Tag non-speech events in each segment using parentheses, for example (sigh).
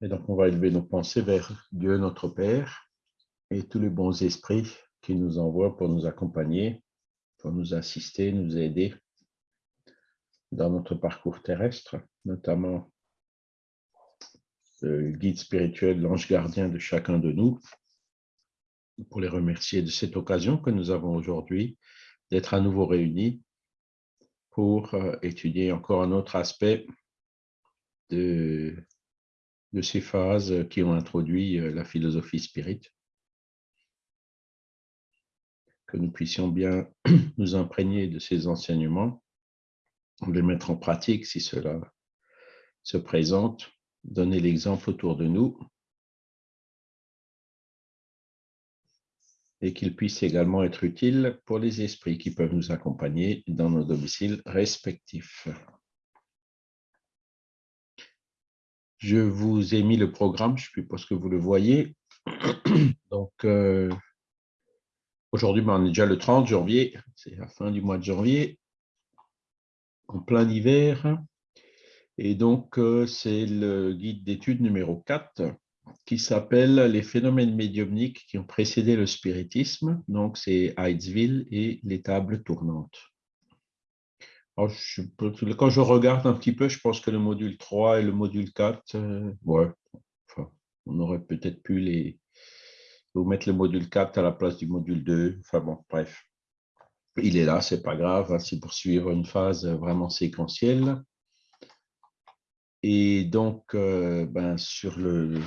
Et donc, on va élever nos pensées vers Dieu, notre Père, et tous les bons esprits qui nous envoient pour nous accompagner, pour nous assister, nous aider dans notre parcours terrestre, notamment le guide spirituel, l'ange gardien de chacun de nous, pour les remercier de cette occasion que nous avons aujourd'hui d'être à nouveau réunis pour euh, étudier encore un autre aspect de, de ces phases qui ont introduit euh, la philosophie spirit. Que nous puissions bien (clears throat) nous imprégner de ces enseignements, les mettre en pratique si cela se présente, donner l'exemple autour de nous et qu'ils puissent également être utiles pour les esprits qui peuvent nous accompagner dans nos domiciles respectifs. Je vous ai mis le programme, je ne sais pas que vous le voyez. (clears throat) Donc, euh, aujourd'hui, ben, on est déjà le 30 janvier, c'est la fin du mois de janvier, en plein hiver. Et donc, euh, c'est le guide d'études numéro 4 qui s'appelle Les phénomènes médiumniques qui ont précédé le spiritisme. Donc, c'est Heidsville et les tables tournantes quand je regarde un petit peu, je pense que le module 3 et le module 4, euh, ouais, on aurait peut-être pu les, vous mettre le module 4 à la place du module 2. Enfin bon, bref. Il est là, c'est pas grave, hein, c'est pour suivre une phase vraiment séquentielle. Et donc, euh, ben, sur le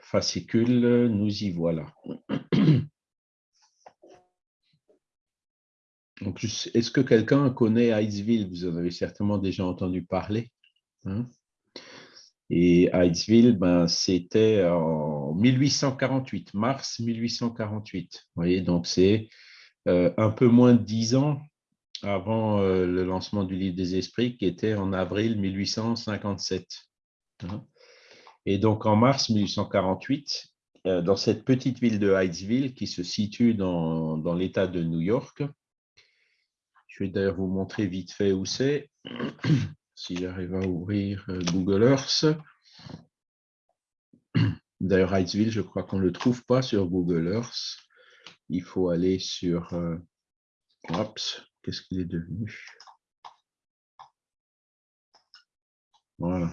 fascicule, nous y voilà. Est-ce que quelqu'un connaît Heidsville Vous en avez certainement déjà entendu parler. Hein? Et Heidsville, ben, c'était en 1848, mars 1848. Vous voyez, donc c'est euh, un peu moins de dix ans avant euh, le lancement du Livre des Esprits, qui était en avril 1857. Hein? Et donc en mars 1848, euh, dans cette petite ville de Heidsville, qui se situe dans l'État de New York, je vais d'ailleurs vous montrer vite fait où c'est, (clears throat) si j'arrive à ouvrir euh, Google Earth. (clears throat) D'ailleurs, Heightsville, je crois qu'on ne le trouve pas sur Google Earth. Il faut aller sur... Euh, qu'est-ce qu'il est devenu? Voilà.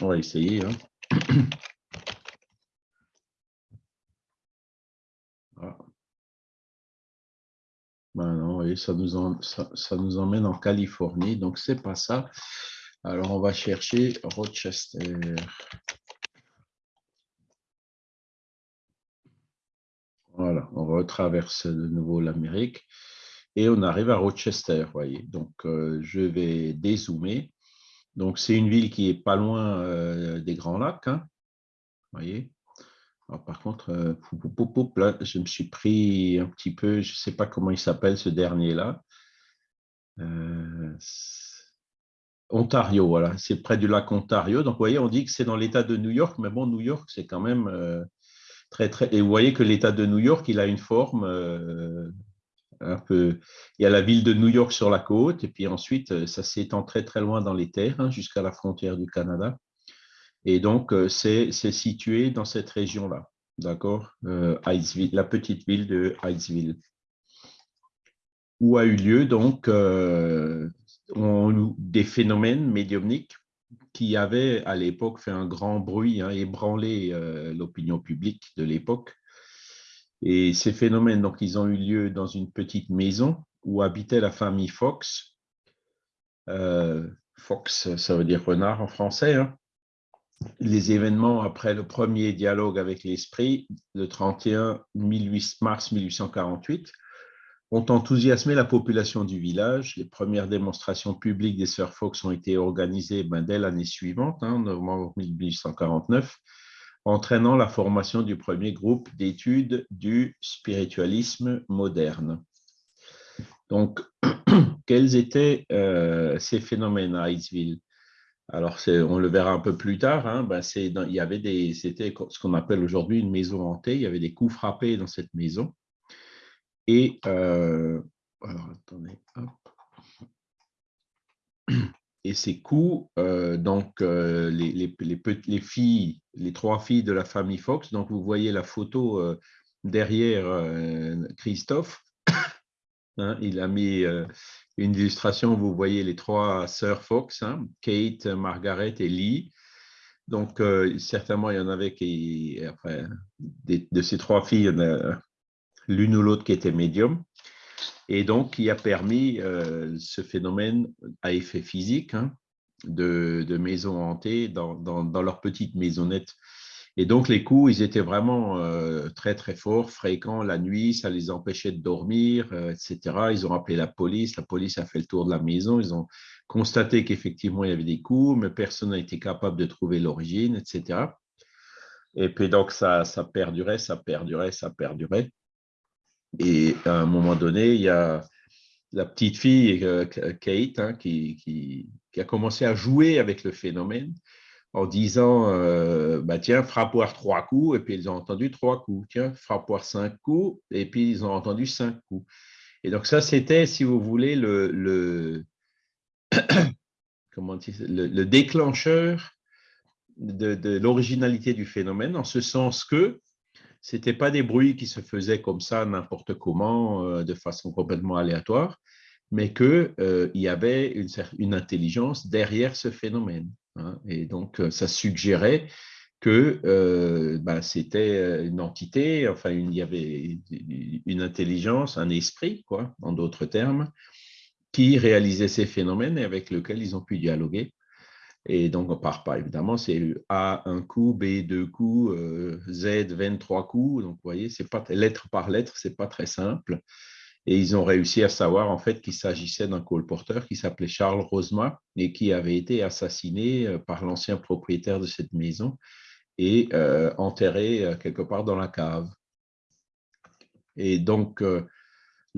On va essayer. Hein. (clears throat) Ben non, ça nous, emmène en Californie, donc c'est pas ça. Alors, on va chercher Rochester. Voilà, on retraverse de nouveau l'Amérique et on arrive à Rochester, voyez. Donc, euh, je vais dézoomer. Donc, c'est une ville qui est pas loin euh, des Grands Lacs, hein, voyez par contre, euh, je me suis pris un petit peu, je ne sais pas comment il s'appelle ce dernier-là. Euh, Ontario, voilà, c'est près du lac Ontario. Donc, vous voyez, on dit que c'est dans l'État de New York, mais bon, New York, c'est quand même euh, très, très... Et vous voyez que l'État de New York, il a une forme un peu... Il y a la ville de New York sur la côte, et puis ensuite, ça s'étend très, très loin dans les terres, hein, jusqu'à la frontière du Canada. Et donc, euh, c'est situé dans cette région-là, d'accord euh, La petite ville de Heidsville, où a eu lieu donc euh, des phénomènes médiumniques qui avaient à l'époque fait un grand bruit, hein, ébranlé l'opinion publique de l'époque. Et ces phénomènes, donc, ils ont eu lieu dans une petite maison où habitait la famille Fox. Fox, ça veut dire renard en français. Hein les événements après le premier dialogue avec l'esprit, le 31 mars 1848, ont enthousiasmé la population du village. Les premières démonstrations publiques des Sœurs Fox ont été organisées ben, dès l'année suivante, en hein, novembre 1849, entraînant la formation du premier groupe d'études du spiritualisme moderne. Donc, (clears throat) quels étaient euh, ces phénomènes à Heidsville alors, on le verra un peu plus tard. Hein, ben, il y avait c'était ce qu'on appelle aujourd'hui une maison hantée. Il y avait des coups frappés dans cette maison. Et, euh, ces coups, donc les, les, les, filles, les trois filles de la famille Fox, donc vous voyez la photo derrière Christophe, hein, il a mis une illustration, vous voyez les trois sœurs Fox, hein, Kate, Margaret et Lee. Donc, certainement, il y en avait qui, enfin, de ces trois filles, l'une ou l'autre qui était médium. Et donc, qui a permis euh, ce phénomène à effet physique hein, de, maisons hantées dans, dans, leur petite maisonnette. Et donc, les coups, ils étaient vraiment euh, très, très forts, fréquents la nuit, ça les empêchait de dormir, euh, etc. Ils ont appelé la police, la police a fait le tour de la maison, ils ont constaté qu'effectivement, il y avait des coups, mais personne n'a été capable de trouver l'origine, etc. Et puis donc, ça, ça perdurait, ça perdurait, ça perdurait. Et à un moment donné, il y a la petite fille, euh, Kate, hein, qui, qui, a commencé à jouer avec le phénomène en disant euh, bah, Tiens, frappe-voir trois coups. Et puis ils ont entendu trois coups. Tiens, frappe-voir cinq coups. Et puis ils ont entendu cinq coups. Et donc, ça, c'était, si vous voulez, le, le, (coughs) comment le, le déclencheur de, de l'originalité du phénomène, en ce sens que c'était pas des bruits qui se faisaient comme ça n'importe comment, euh, de façon complètement aléatoire, mais qu'il euh, y avait une, intelligence derrière ce phénomène. Hein. Et donc, euh, ça suggérait que ben, c'était une entité, enfin, il y avait une intelligence, un esprit, quoi, en d'autres termes, qui réalisait ces phénomènes et avec lequel ils ont pu dialoguer. Et donc, on part pas, évidemment, c'est A un coup, B deux coups, euh, Z 23 coups. Donc, vous voyez, c'est pas lettre par lettre, c'est pas très simple. Et ils ont réussi à savoir en fait qu'il s'agissait d'un colporteur qui s'appelait Charles Rosma et qui avait été assassiné euh, par l'ancien propriétaire de cette maison et euh, enterré quelque part dans la cave. Et donc, (clears throat)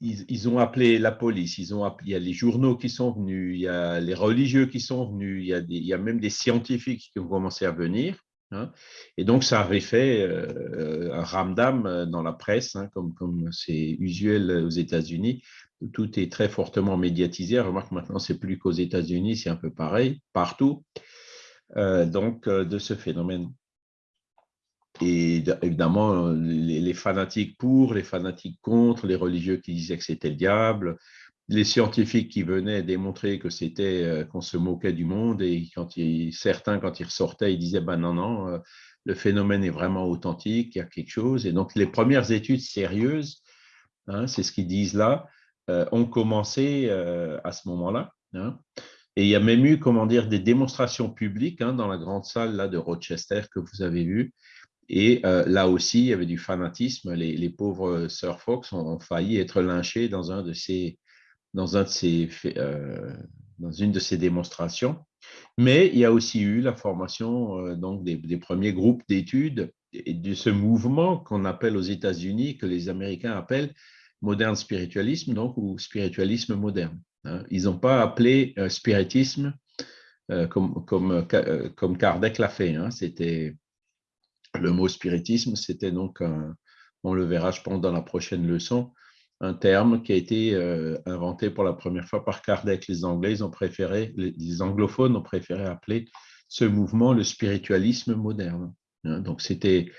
ils, ont appelé la police, il y a les journaux qui sont venus, il y a les religieux qui sont venus, il y a même des scientifiques qui ont commencé à venir. Hein. Et donc, ça avait fait euh, un ramdam dans la presse, hein, comme c'est usuel aux États-Unis. Tout est très fortement médiatisé. Remarque maintenant, c'est plus qu'aux États-Unis, c'est un peu pareil partout. Euh, donc, euh, de ce phénomène. Et évidemment, les, fanatiques pour, les fanatiques contre, les religieux qui disaient que c'était le diable, les scientifiques qui venaient démontrer que c'était euh, qu'on se moquait du monde et quand certains, quand ils ressortaient, ils disaient ben non, non, euh, le phénomène est vraiment authentique, il y a quelque chose. Et donc, les premières études sérieuses, hein, c'est ce qu'ils disent là, euh, ont commencé à ce moment-là. Hein. Et il y a même eu, comment dire, des démonstrations publiques hein, dans la grande salle là, de Rochester que vous avez vu, et là aussi, il y avait du fanatisme. Les, pauvres sœurs Fox ont, failli être lynchées dans, un de ces, euh, dans une de ces démonstrations. Mais il y a aussi eu la formation euh, donc des, premiers groupes d'études et de ce mouvement qu'on appelle aux États-Unis, que les Américains appellent moderne spiritualisme, donc ou spiritualisme moderne. Hein. Ils n'ont pas appelé spiritisme comme, comme, comme Kardec l'a fait. Hein. C'était le mot spiritisme, c'était donc, on le verra, je pense, dans la prochaine leçon, un terme qui a été euh, inventé pour la première fois par Kardec. Les Anglais, ont préféré, les, anglophones ont préféré appeler ce mouvement le spiritualisme moderne. Hein. donc, c'était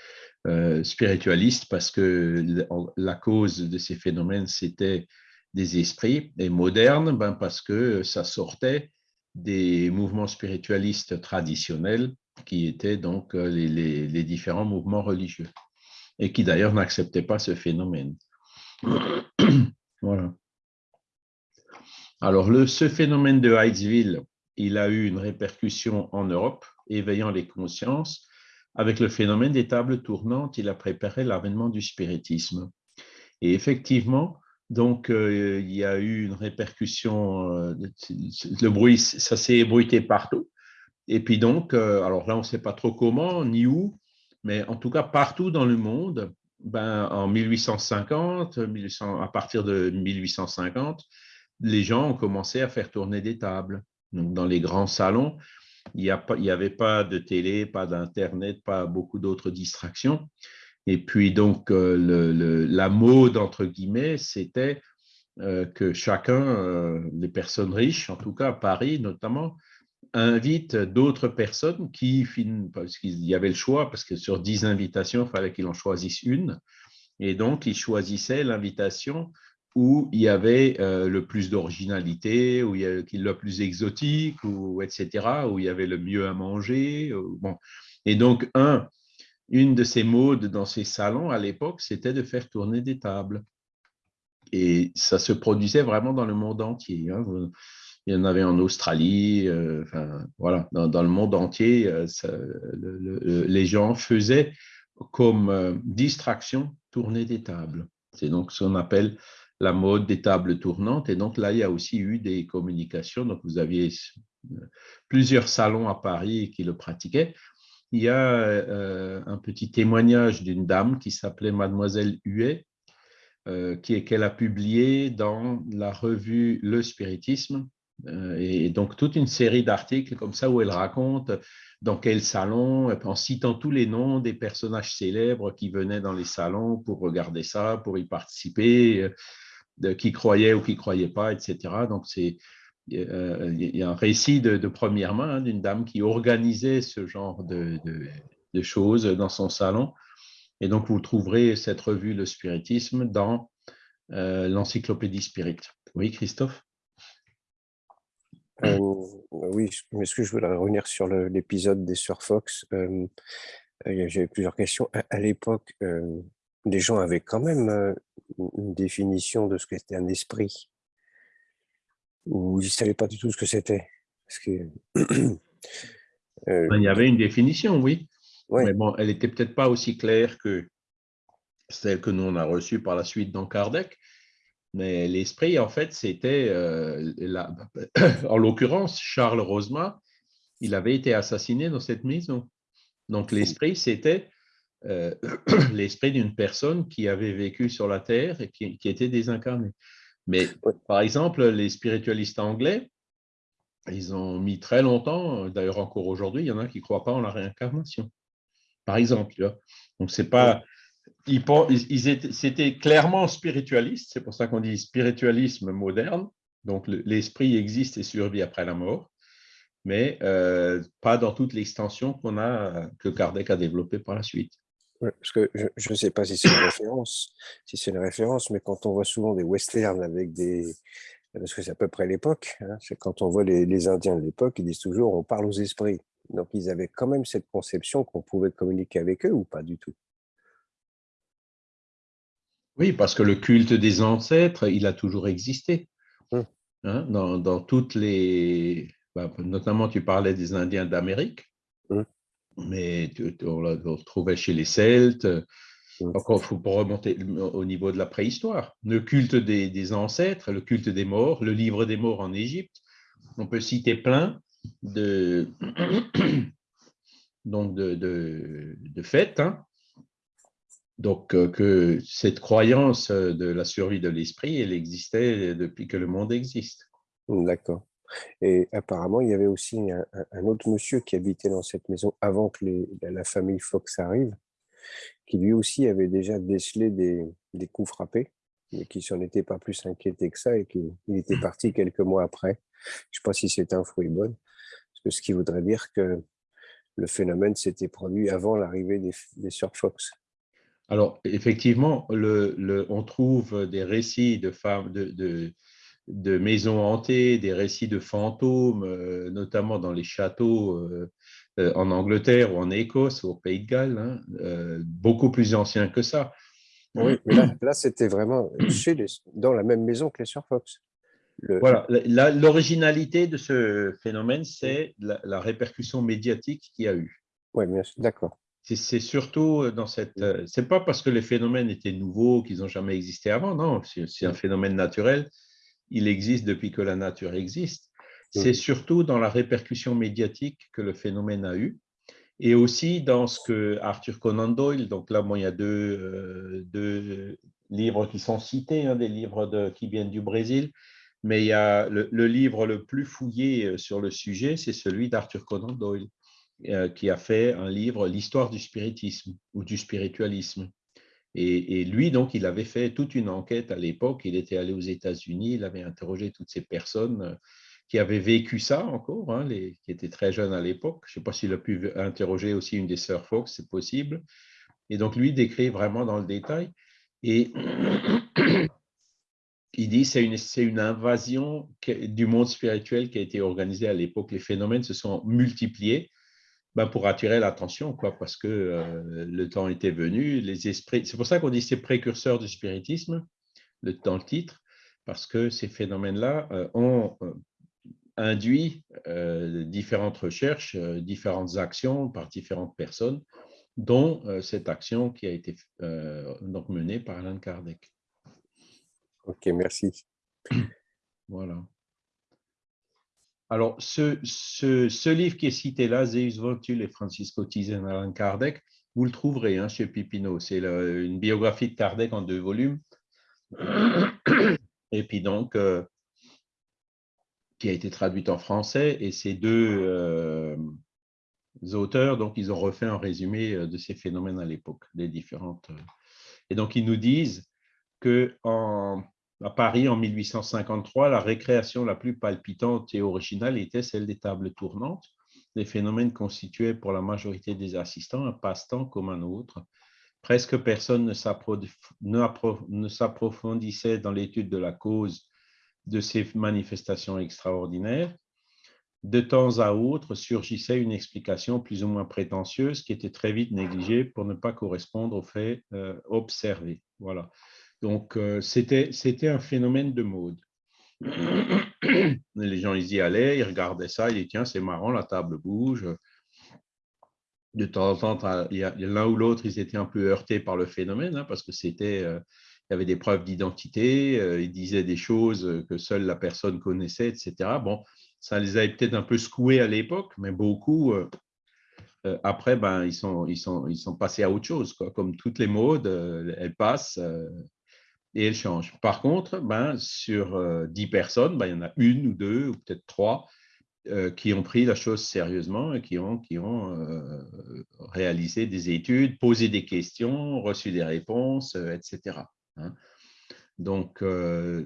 euh, spiritualiste parce que la cause de ces phénomènes, c'était des esprits, et moderne ben, parce que ça sortait des mouvements spiritualistes traditionnels qui étaient donc euh, les, différents mouvements religieux et qui d'ailleurs n'acceptaient pas ce phénomène. (clears throat) voilà. Alors, ce phénomène de Hydesville, il a eu une répercussion en Europe, éveillant les consciences. Avec le phénomène des tables tournantes, il a préparé l'avènement du spiritisme. Et effectivement, donc, euh, il y a eu une répercussion, euh, le bruit, ça s'est ébruité partout. Et puis donc, euh, alors là, on ne sait pas trop comment ni où, mais en tout cas, partout dans le monde, ben, en 1850, à partir de 1850, les gens ont commencé à faire tourner des tables. Donc, dans les grands salons, il n'y avait pas de télé, pas d'Internet, pas beaucoup d'autres distractions. Et puis, donc, le, la mode, entre guillemets, c'était que chacun, les personnes riches, en tout cas à Paris notamment, invite d'autres personnes qui, parce qu'il y avait le choix, parce que sur 10 invitations, il fallait qu'il en choisisse une. Et donc, il choisissait l'invitation où il y avait euh, le plus d'originalité, où il y avait le plus exotique, ou, etc., où il y avait le mieux à manger. bon. Et donc, un, une de ces modes dans ces salons à l'époque, c'était de faire tourner des tables. Et ça se produisait vraiment dans le monde entier. Hein. Il y en avait en Australie, euh, enfin, voilà, dans, le monde entier, euh, les gens faisaient comme distraction tourner des tables. C'est donc ce qu'on appelle la mode des tables tournantes. Et donc là, il y a aussi eu des communications. Donc vous aviez euh, plusieurs salons à Paris qui le pratiquaient. Il y a euh, un petit témoignage d'une dame qui s'appelait Mademoiselle Huet, euh, qu'elle a publié dans la revue Le Spiritisme. Et donc toute une série d'articles comme ça où elle raconte dans quel salon, en citant tous les noms des personnages célèbres qui venaient dans les salons pour regarder ça, pour y participer qui croyaient ou qui ne croyaient pas, etc. Donc, c'est euh, il y a un récit de, première main hein, d'une dame qui organisait ce genre de, choses dans son salon. Et donc, vous trouverez cette revue, Le Spiritisme, dans euh, l'encyclopédie Spirit. Oui, Christophe? Euh, Oui, mais ce que je voudrais revenir sur l'épisode des Surfox euh, J'avais plusieurs questions. À, à l'époque, les gens avaient quand même une définition de ce qu'était un esprit ou ils ne savaient pas du tout ce que c'était que (clears throat) ben, Il y avait une définition, oui. Mais bon, elle n'était peut-être pas aussi claire que celle que nous on a reçue par la suite dans Kardec. Mais l'esprit, en fait, c'était, (coughs) en l'occurrence, Charles Rosma, il avait été assassiné dans cette maison. Donc l'esprit, c'était euh, (coughs) l'esprit d'une personne qui avait vécu sur la Terre et qui, était désincarnée. Mais par exemple, les spiritualistes anglais, ils ont mis très longtemps, d'ailleurs encore aujourd'hui, il y en a qui ne croient pas en la réincarnation. Par exemple, donc c'est pas, ils, c'était clairement spiritualiste, c'est pour ça qu'on dit spiritualisme moderne. Donc l'esprit existe et survit après la mort, mais euh, pas dans toute l'extension qu'on a que Kardec a développée par la suite parce que je ne sais pas si c'est une (coughs) référence, si c'est une référence, mais quand on voit souvent des westerns avec des, parce que c'est à peu près l'époque, hein, c'est quand on voit les, Indiens de l'époque, ils disent toujours on parle aux esprits. Donc ils avaient quand même cette conception qu'on pouvait communiquer avec eux ou pas du tout? Oui, parce que le culte des ancêtres, il a toujours existé. Hum. Hein, dans, toutes les, bah, notamment tu parlais des Indiens d'Amérique. Hum mais on le retrouvait chez les Celtes. Encore, il faut remonter au niveau de la préhistoire. Le culte des, ancêtres, le culte des morts, le livre des morts en Égypte. On peut citer plein de, (coughs) donc de, de, faits. Hein. Donc, euh, que cette croyance de la survie de l'esprit, elle existait depuis que le monde existe. D'accord. Et apparemment, il y avait aussi un, autre monsieur qui habitait dans cette maison avant que la famille Fox arrive, qui lui aussi avait déjà décelé des, coups frappés, mais qui s'en était pas plus inquiété que ça et qu'il était parti quelques mois après. Je ne sais pas si c'est un fruit bon, parce que ce qui voudrait dire que le phénomène s'était produit avant l'arrivée des, des sœurs Fox. Alors, effectivement, le, on trouve des récits de femmes, de, de maisons hantées, des récits de fantômes, euh, notamment dans les châteaux euh, euh, en Angleterre ou en Écosse, au Pays de Galles, hein, beaucoup plus anciens que ça. Oui, mais là, c'était vraiment chez dans la même maison que les Sir Fox. Voilà, l'originalité de ce phénomène, c'est la, répercussion médiatique qu'il y a eu. Oui, d'accord. C'est surtout dans cette. C'est pas parce que les phénomènes étaient nouveaux qu'ils n'ont jamais existé avant, non, c'est un phénomène naturel il existe depuis que la nature existe. C'est surtout dans la répercussion médiatique que le phénomène a eu, et aussi dans ce que Arthur Conan Doyle, donc là, il y a deux, euh, livres qui sont cités, hein, des livres de, qui viennent du Brésil, mais il y a le, livre le plus fouillé sur le sujet, c'est celui d'Arthur Conan Doyle. Qui a fait un livre, L'histoire du spiritisme ou du spiritualisme. Et, lui, donc, il avait fait toute une enquête à l'époque. Il était allé aux États-Unis, il avait interrogé toutes ces personnes euh, qui avaient vécu ça encore, hein, qui étaient très jeunes à l'époque. Je ne sais pas s'il a pu interroger aussi une des sœurs Fox, c'est possible. Et donc, lui décrit vraiment dans le détail. Et (clears throat) il dit c'est une invasion du monde spirituel qui a été organisée à l'époque. Les phénomènes se sont multipliés ben, pour attirer l'attention, quoi, parce que euh, le temps était venu, les esprits. C'est pour ça qu'on dit c'est précurseur du spiritisme, le, dans le titre, parce que ces phénomènes-là euh, ont euh, induit différentes recherches, différentes actions par différentes personnes, dont cette action qui a été donc menée par Alain Kardec. Ok, merci. Voilà. Alors, ce, livre qui est cité là, Zeus Voltul et Francisco Tizen Alan Kardec, vous le trouverez hein, chez Pipino. C'est une biographie de Kardec en deux volumes. (coughs) Et puis donc, euh, qui a été traduite en français. Et ces deux euh, auteurs, donc, ils ont refait un résumé euh, de ces phénomènes à l'époque, des différentes. Et donc, ils nous disent que en à Paris en 1853, la récréation la plus palpitante et originale était celle des tables tournantes. Les phénomènes constituaient pour la majorité des assistants un passe-temps comme un autre. Presque personne ne s'approfondissait dans l'étude de la cause de ces manifestations extraordinaires. De temps à autre surgissait une explication plus ou moins prétentieuse qui était très vite négligée pour ne pas correspondre aux faits euh, observés. Voilà. Donc, euh, c'était un phénomène de mode. Les gens, ils y allaient, ils regardaient ça, ils disaient, tiens, c'est marrant, la table bouge. De temps en temps, l'un ou l'autre, ils étaient un peu heurtés par le phénomène, hein, parce que c'était, euh, il y avait des preuves d'identité, euh, ils disaient des choses que seule la personne connaissait, etc. Bon, ça les avait peut-être un peu secoués à l'époque, mais beaucoup, après, ben, ils, sont, ils, sont, ils sont passés à autre chose. Quoi. Comme toutes les modes, elles passent et elle change. Par contre, ben, sur euh, dix personnes, ben, il y en a une ou deux, ou peut-être trois, euh, qui ont pris la chose sérieusement et qui ont, qui ont euh, réalisé des études, posé des questions, reçu des réponses, etc. Hein. Donc,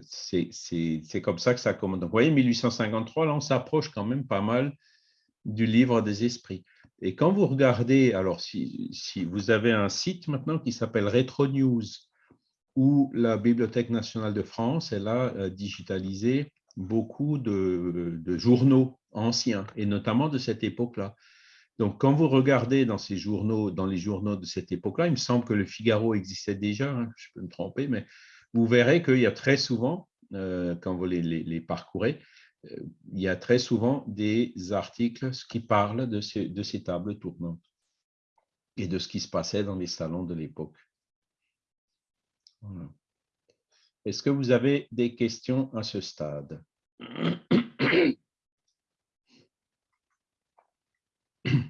c'est comme ça que ça commence. Donc, vous voyez, 1853, là, on s'approche quand même pas mal du livre des esprits. Et quand vous regardez, alors si, si vous avez un site maintenant qui s'appelle Retro News, où la Bibliothèque nationale de France, elle a euh, digitalisé beaucoup de, journaux anciens, et notamment de cette époque-là. Donc, quand vous regardez dans ces journaux, dans les journaux de cette époque-là, il me semble que le Figaro existait déjà, hein, je peux me tromper, mais vous verrez qu'il y a très souvent, euh, quand vous les, parcourez, euh, il y a très souvent des articles qui parlent de ces tables tournantes et de ce qui se passait dans les salons de l'époque. Est-ce que vous avez des questions à ce stade? (coughs)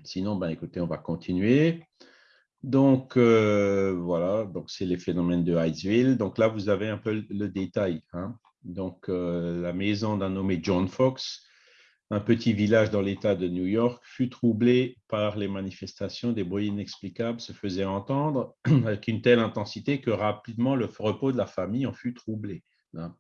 Sinon, ben, écoutez, on va continuer. Donc, euh, voilà, donc c'est les phénomènes de Hydesville. Donc là, vous avez un peu le détail. Hein. Donc, euh, la maison d'un nommé John Fox un petit village dans l'État de New York fut troublé par les manifestations, des bruits inexplicables se faisaient entendre (clears throat) avec une telle intensité que rapidement le repos de la famille en fut troublé. Hein.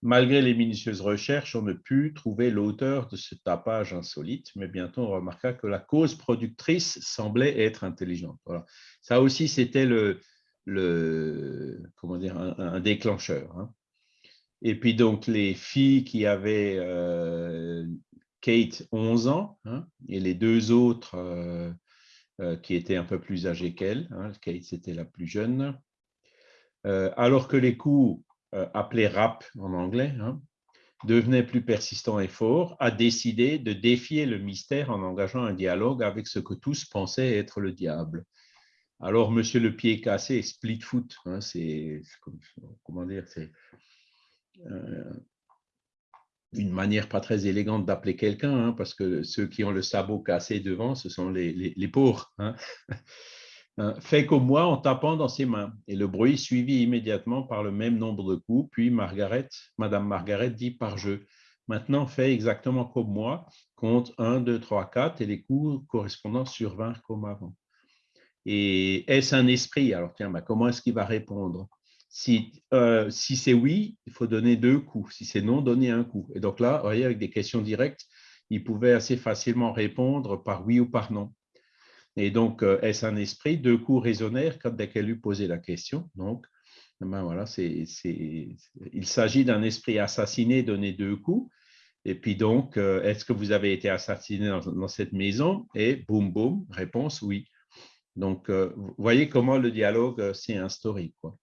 Malgré les minutieuses recherches, on ne put trouver l'auteur de ce tapage insolite, mais bientôt on remarqua que la cause productrice semblait être intelligente. Ça aussi, c'était le, comment dire, un, déclencheur. Hein. Et puis donc les filles qui avaient euh, Kate 11 ans hein, et les deux autres euh, euh, qui étaient un peu plus âgées qu'elle, hein, Kate c'était la plus jeune, alors que les coups appelés rap en anglais hein, devenaient plus persistants et forts, a décidé de défier le mystère en engageant un dialogue avec ce que tous pensaient être le diable. Alors, Monsieur le pied cassé, split foot, c'est comment dire, c'est une manière pas très élégante d'appeler quelqu'un, hein, parce que ceux qui ont le sabot cassé devant, ce sont les, pauvres. Hein. Euh, fait qu'au moins en tapant dans ses mains, et le bruit suivi immédiatement par le même nombre de coups, puis Margaret, Madame Margaret dit par jeu, Maintenant, fais exactement comme moi, compte 1, 2, 3, 4 et les coups correspondants survinrent comme avant. Et est-ce un esprit? Alors, tiens, bah, comment est-ce qu'il va répondre? Si, euh, si c'est oui, il faut donner deux coups. Si c'est non, donner un coup. Et donc là, vous voyez, avec des questions directes, il pouvait assez facilement répondre par oui ou par non. Et donc, euh, est-ce un esprit Deux coups résonnèrent quand dès qu'elle lui posait la question? Donc, ben voilà, il s'agit d'un esprit assassiné donné deux coups. Et puis donc, euh, est-ce que vous avez été assassiné dans, cette maison? Et boum, boum, réponse oui. Donc, vous voyez comment le dialogue s'est instauré. Quoi.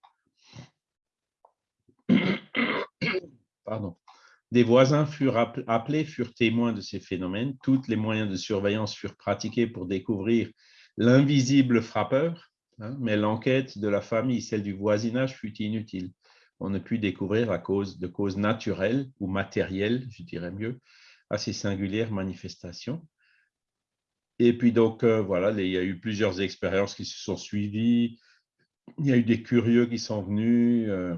Des voisins furent appelés, furent témoins de ces phénomènes. Tous les moyens de surveillance furent pratiqués pour découvrir l'invisible frappeur, hein, mais l'enquête de la famille, celle du voisinage, fut inutile. On ne put découvrir la cause de causes naturelles ou matérielles, je dirais mieux, à ces singulières manifestations. Et puis donc, euh, voilà, il y a eu plusieurs expériences qui se sont suivies. Il y a eu des curieux qui sont venus. Euh,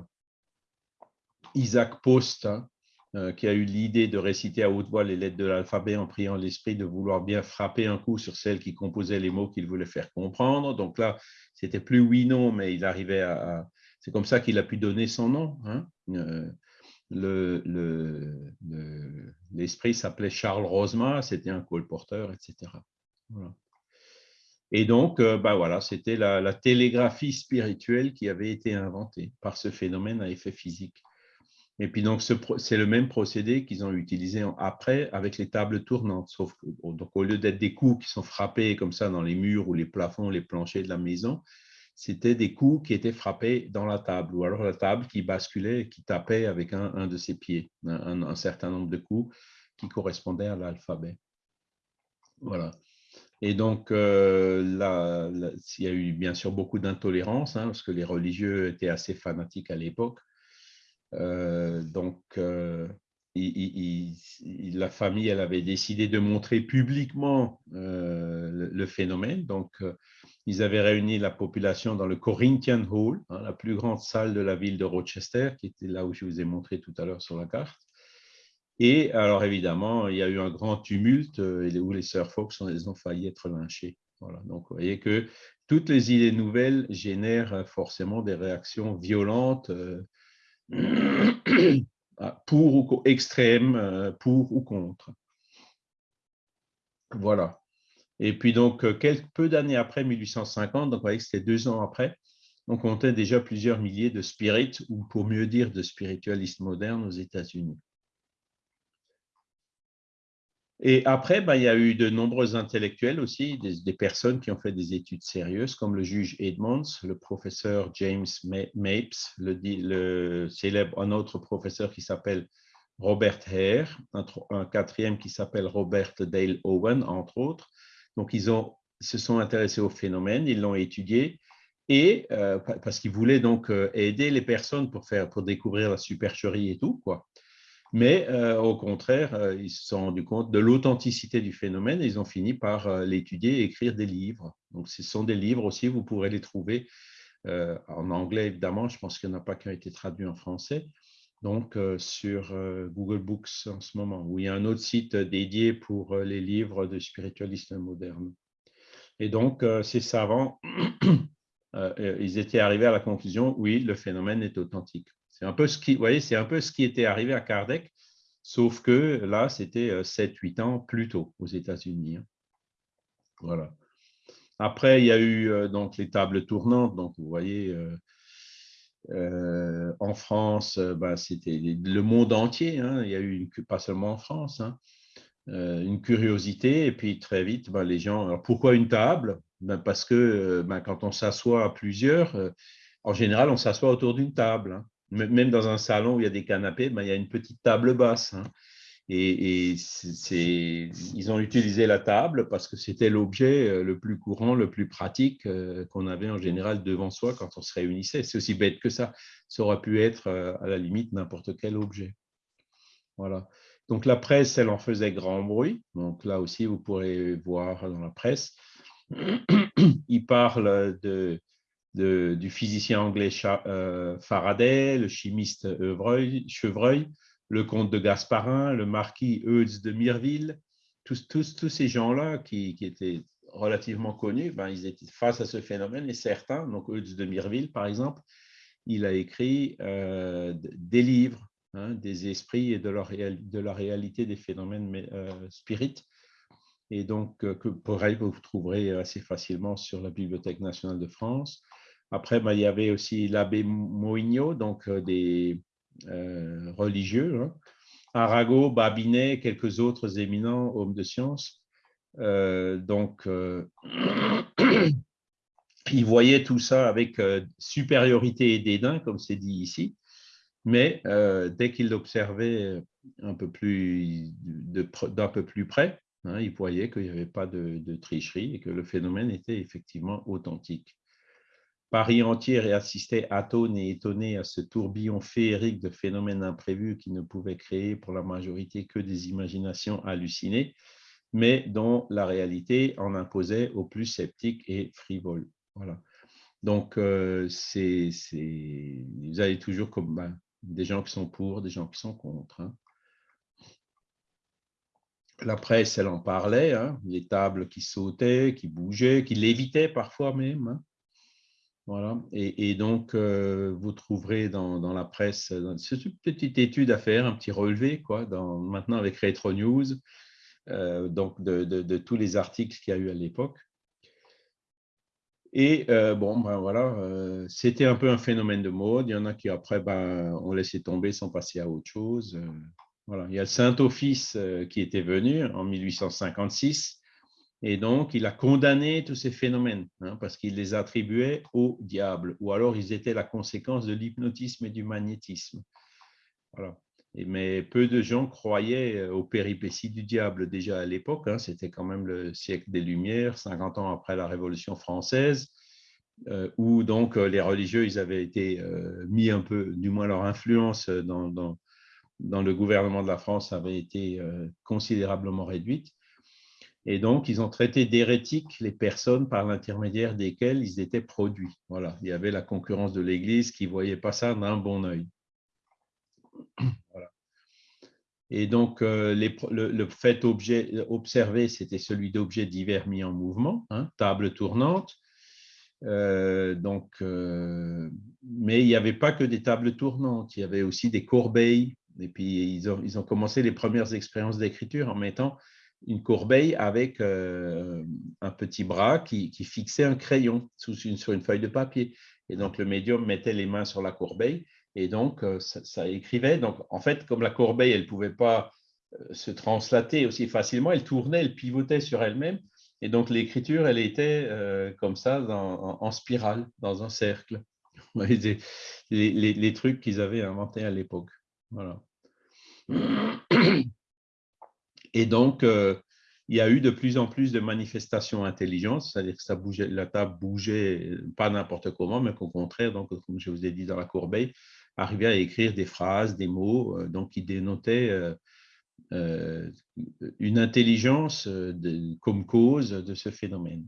Isaac Post, hein, euh, qui a eu l'idée de réciter à haute voix les lettres de l'alphabet en priant l'esprit de vouloir bien frapper un coup sur celles qui composaient les mots qu'il voulait faire comprendre. Donc là, c'était plus oui-non, mais il arrivait à... C'est comme ça qu'il a pu donner son nom. Hein. Euh, l'esprit s'appelait Charles Rosma, c'était un colporteur, etc. Et donc, euh, bah voilà, c'était la, la, télégraphie spirituelle qui avait été inventée par ce phénomène à effet physique. Et puis donc, c'est le même procédé qu'ils ont utilisé après avec les tables tournantes. Sauf que, donc, au lieu d'être des coups qui sont frappés comme ça dans les murs ou les plafonds, les planchers de la maison, c'était des coups qui étaient frappés dans la table, ou alors la table qui basculait, qui tapait avec un, de ses pieds, un, certain nombre de coups qui correspondaient à l'alphabet. Voilà. Et donc, euh, là, il y a eu bien sûr beaucoup d'intolérance, hein, parce que les religieux étaient assez fanatiques à l'époque. Euh, donc, euh, la famille, avait décidé de montrer publiquement euh, le, phénomène. Donc, ils avaient réuni la population dans le Corinthian Hall, hein, la plus grande salle de la ville de Rochester, qui était là où je vous ai montré tout à l'heure sur la carte. Et alors, évidemment, il y a eu un grand tumulte où les sœurs Fox ont, failli être lynchées. Voilà. Donc, vous voyez que toutes les idées nouvelles génèrent forcément des réactions violentes (coughs) pour ou extrême, euh, pour ou contre. Voilà. Et puis donc, euh, quelques peu d'années après 1850, donc vous voyez que c'était deux ans après, on comptait déjà plusieurs milliers de spirites, ou pour mieux dire de spiritualistes modernes aux États-Unis. Et après, ben, il y a eu de nombreux intellectuels aussi, des, personnes qui ont fait des études sérieuses, comme le juge Edmonds, le professeur James Mapes, le, célèbre, un autre professeur qui s'appelle Robert Hare, un, quatrième qui s'appelle Robert Dale Owen, entre autres. Donc, ils ont, se sont intéressés au phénomène, ils l'ont étudié, et euh, parce qu'ils voulaient donc euh, aider les personnes pour, faire, pour découvrir la supercherie et tout, quoi. Mais euh, au contraire, euh, ils se sont rendus compte de l'authenticité du phénomène et ils ont fini par euh, l'étudier et écrire des livres. Donc, ce sont des livres aussi, vous pourrez les trouver en anglais, évidemment. Je pense qu'il n'y en a pas qui ont été traduits en français. Donc, sur Google Books en ce moment, où il y a un autre site dédié pour les livres de spiritualistes modernes. Et donc, ces savants, (clears throat) ils étaient arrivés à la conclusion, oui, le phénomène est authentique. C'est un peu ce qui, était arrivé à Kardec, sauf que là, c'était 7-8 euh, ans plus tôt aux États-Unis. Hein. Voilà. Après, il y a eu euh, donc les tables tournantes. Donc, vous voyez, euh, en France, bah, c'était le monde entier. Hein. Il y a eu, pas seulement en France, hein, une curiosité. Et puis, très vite, bah, les gens. Alors, pourquoi une table? Ben, Parce que ben, quand on s'assoit à plusieurs, en général, on s'assoit autour d'une table même dans un salon où il y a des canapés, ben, il y a une petite table basse. Hein. Et, ils ont utilisé la table parce que c'était l'objet euh, le plus courant, le plus pratique euh, qu'on avait en général devant soi quand on se réunissait. C'est aussi bête que ça. Ça aurait pu être euh, à la limite n'importe quel objet. Voilà. Donc la presse, elle en faisait grand bruit. Donc là aussi, vous pourrez voir dans la presse. (clears throat) Il parle de, du physicien anglais euh, Faraday, le chimiste Chevreuil, le comte de Gasparin, le marquis Eutz de Mireville, tous, ces gens-là qui, étaient relativement connus, ben, ils étaient face à ce phénomène et certains, donc Eutz de Mireville par exemple, il a écrit euh, des livres, hein, des esprits et de la, réalité des phénomènes euh, spirites. Et donc, euh, que pareil, vous trouverez assez facilement sur la Bibliothèque nationale de France. Après, ben, il y avait aussi l'abbé Moigno, donc des religieux, hein. Arago, Babinet, quelques autres éminents hommes de science. donc, (clears throat) il voyait tout ça avec euh, supériorité et dédain, comme c'est dit ici, mais euh, dès qu'il l'observait un peu plus d'un peu plus près, hein, il voyait qu'il n'y avait pas de, tricherie et que le phénomène était effectivement authentique. Paris entier assistait atone et étonné à ce tourbillon féerique de phénomènes imprévus qui ne pouvaient créer pour la majorité que des imaginations hallucinées, mais dont la réalité en imposait aux plus sceptiques et frivoles. Voilà. Donc, euh, c'est, vous avez toujours comme ben, des gens qui sont pour, des gens qui sont contre. Hein. La presse, elle en parlait, hein, les tables qui sautaient, qui bougeaient, qui lévitaient parfois même. Hein. Voilà. Et, donc, euh, vous trouverez dans, la presse, c'est une petite étude à faire, un petit relevé, quoi, dans, maintenant avec Retro News, euh, donc de, tous les articles qu'il y a eu à l'époque. Et euh, bon, ben voilà, euh, c'était un peu un phénomène de mode. Il y en a qui après ben, ont laissé tomber sans passer à autre chose. Euh, voilà. Il y a le Saint-Office qui était venu en 1856 et donc il a condamné tous ces phénomènes hein, parce qu'il les attribuait au diable ou alors ils étaient la conséquence de l'hypnotisme et du magnétisme. Voilà. Mais peu de gens croyaient aux péripéties du diable déjà à l'époque. Hein. C'était quand même le siècle des Lumières, 50 ans après la Révolution française, euh, où donc euh, les religieux ils avaient été euh, mis un peu, du moins leur influence dans le gouvernement de la France avait été considérablement réduite. Et donc, ils ont traité d'hérétiques les personnes par l'intermédiaire desquelles ils étaient produits. Voilà, il y avait la concurrence de l'Église qui ne voyait pas ça d'un bon œil. (clears throat) Et donc, euh, le, fait objet, observé, c'était celui d'objets divers mis en mouvement, hein, table tournante. Euh, donc, euh, mais il n'y avait pas que des tables tournantes, il y avait aussi des corbeilles. Et puis, ils ont commencé les premières expériences d'écriture en mettant une corbeille avec un petit bras qui, fixait un crayon sur une feuille de papier. Et donc, le médium mettait les mains sur la corbeille et donc, euh, ça, écrivait. Donc, en fait, comme la corbeille, elle ne pouvait pas euh, se translater aussi facilement, elle tournait, elle pivotait sur elle-même. Et donc, l'écriture, elle était euh, comme ça, en, spirale, dans un cercle. (laughs) Les, les, les trucs qu'ils avaient inventés à l'époque. Voilà. (clears throat) Et donc, il y a eu de plus en plus de manifestations intelligentes, c'est-à-dire que la table bougeait pas n'importe comment, mais qu'au contraire, donc, comme je vous ai dit dans la corbeille, arrivait à écrire des phrases, des mots, euh, donc qui dénotaient euh, euh, une intelligence comme cause de ce phénomène.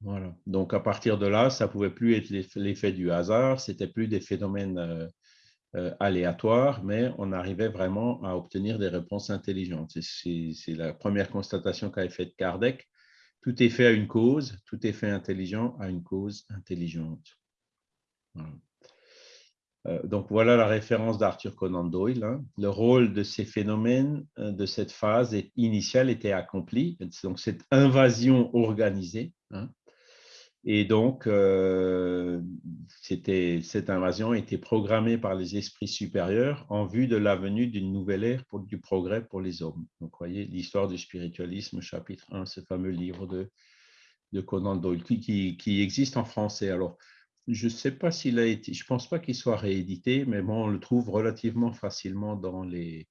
Voilà. Donc, à partir de là, ça ne pouvait plus être l'effet du hasard, c'était plus des phénomènes aléatoires, mais on arrivait vraiment à obtenir des réponses intelligentes. C'est la première constatation qu'a faite Kardec. Tout est fait à une cause, tout est fait intelligent à une cause intelligente. Euh, donc voilà la référence d'Arthur Conan Doyle. Hein. Le rôle de ces phénomènes, euh, de cette phase initiale était accompli, donc cette invasion organisée. Hein. Et donc, euh, cette invasion était programmée par les esprits supérieurs en vue de la venue d'une nouvelle ère pour, du progrès pour les hommes. Donc, vous voyez, l'histoire du spiritualisme, chapitre 1, ce fameux livre de, de Conan Doyle, qui, qui existe en français. Alors, je ne sais pas s'il a été, je ne pense pas qu'il soit réédité, mais bon, on le trouve relativement facilement dans les.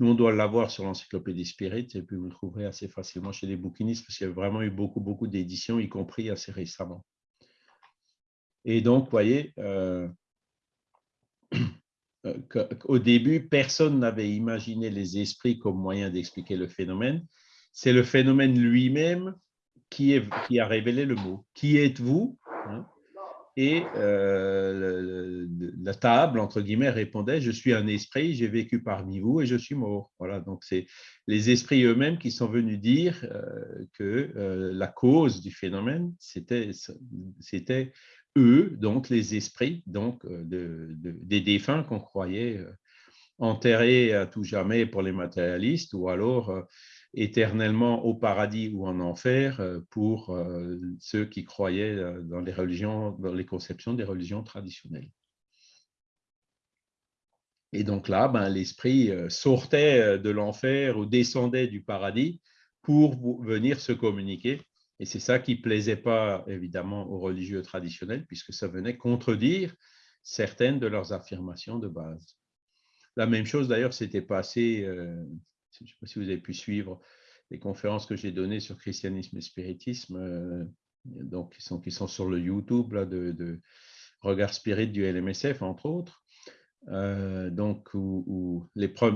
Nous, on doit l'avoir sur l'encyclopédie Spirit, et puis vous le trouverez assez facilement chez les bouquinistes, parce qu'il y a vraiment eu beaucoup, beaucoup d'éditions, y compris assez récemment. Et donc, vous voyez, euh, (clears throat) au début, personne n'avait imaginé les esprits comme moyen d'expliquer le phénomène. C'est le phénomène lui-même qui, qui, a révélé le mot. Qui êtes-vous hein? Et euh, la table, entre guillemets, répondait « Je suis un esprit, j'ai vécu parmi vous et je suis mort ». Voilà, donc c'est les esprits eux-mêmes qui sont venus dire euh, que euh, la cause du phénomène, c'était eux, donc les esprits donc, des défunts qu'on croyait enterrés à tout jamais pour les matérialistes ou alors éternellement au paradis ou en enfer euh, pour euh, ceux qui croyaient euh, dans les religions, dans les conceptions des religions traditionnelles. Et donc là, ben, l'esprit sortait de l'enfer ou descendait du paradis pour venir se communiquer. Et c'est ça qui ne plaisait pas, évidemment, aux religieux traditionnels, puisque ça venait contredire certaines de leurs affirmations de base. La même chose, d'ailleurs, s'était passé je ne sais pas si vous avez pu suivre les conférences que j'ai données sur christianisme et spiritisme, euh, donc qui sont, sur le YouTube là, de, Regard Spirit du LMSF, entre autres. Euh, donc, où,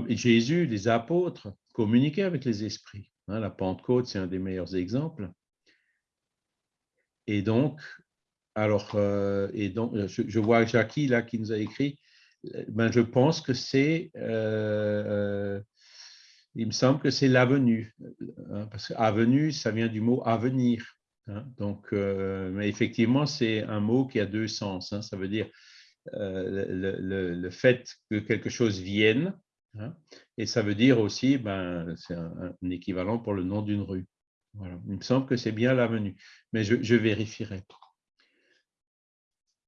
Jésus, les apôtres communiquaient avec les esprits. Hein, la Pentecôte, c'est un des meilleurs exemples. Et donc, alors, euh, et donc je, vois Jackie là qui nous a écrit, ben, je pense que c'est il me semble que c'est l'avenue, hein, parce que avenue, ça vient du mot avenir. Hein. donc, euh, mais effectivement, c'est un mot qui a deux sens. Hein. ça veut dire euh, le, fait que quelque chose vienne, et ça veut dire aussi, ben, c'est un, équivalent pour le nom d'une rue. Il me semble que c'est bien l'avenue, mais je, je vérifierai.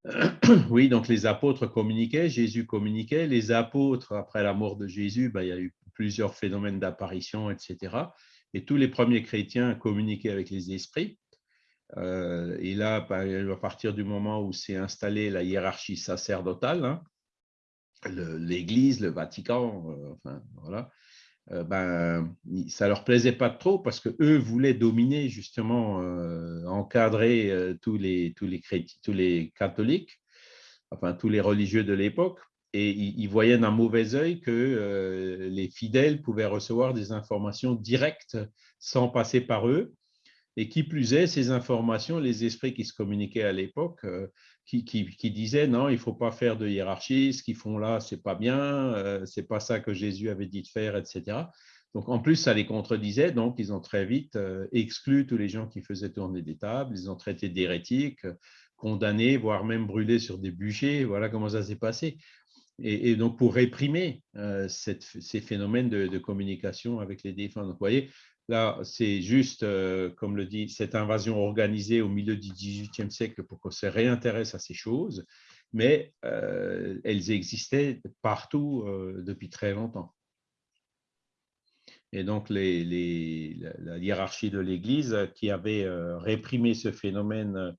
(coughs) Oui, donc les apôtres communiquaient, Jésus communiquait. Les apôtres, après la mort de Jésus, ben, il y a eu plusieurs phénomènes d'apparition, etc. Et tous les premiers chrétiens communiquaient avec les esprits. Euh, et là, à partir du moment où s'est installée la hiérarchie sacerdotale, hein, l'Église, le Vatican, euh, enfin voilà, euh, ben, ça leur plaisait pas trop parce que eux voulaient dominer justement, encadrer tous les tous tous les catholiques, enfin tous les religieux de l'époque et ils voyaient d'un mauvais œil que euh, les fidèles pouvaient recevoir des informations directes sans passer par eux. Et qui plus est, ces informations, les esprits qui se communiquaient à l'époque, euh, qui, disaient non, il ne faut pas faire de hiérarchie, ce qu'ils font là, c'est pas bien, euh, c'est pas ça que Jésus avait dit de faire, etc. Donc en plus, ça les contredisait, donc ils ont très vite exclu tous les gens qui faisaient tourner des tables, ils ont traité d'hérétiques, condamnés, voire même brûlés sur des bûchers. Voilà comment ça s'est passé et, donc pour réprimer euh, ces phénomènes de, communication avec les défunts. Donc, vous voyez, là, c'est juste, euh, comme le dit, cette invasion organisée au milieu du XVIIIe siècle pour qu'on se réintéresse à ces choses, mais euh, elles existaient partout depuis très longtemps. Et donc, la, hiérarchie de l'Église qui avait réprimé ce phénomène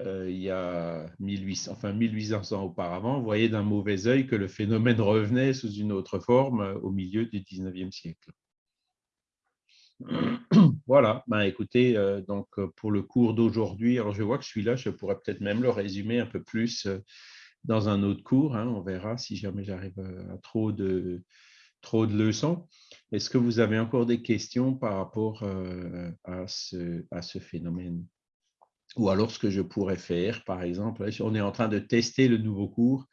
euh, il y a 1800, enfin 1800 ans auparavant, voyait d'un mauvais œil que le phénomène revenait sous une autre forme euh, au milieu du 19e siècle. (clears throat) Voilà, ben écoutez, euh, donc pour le cours d'aujourd'hui, alors je vois que celui-là, je pourrais peut-être même le résumer un peu plus dans un autre cours, hein, on verra si jamais j'arrive à trop de, trop de leçons. Est-ce que vous avez encore des questions par rapport à ce, à ce phénomène? Ou alors, ce que je pourrais faire, par exemple, on est en train de tester le nouveau cours,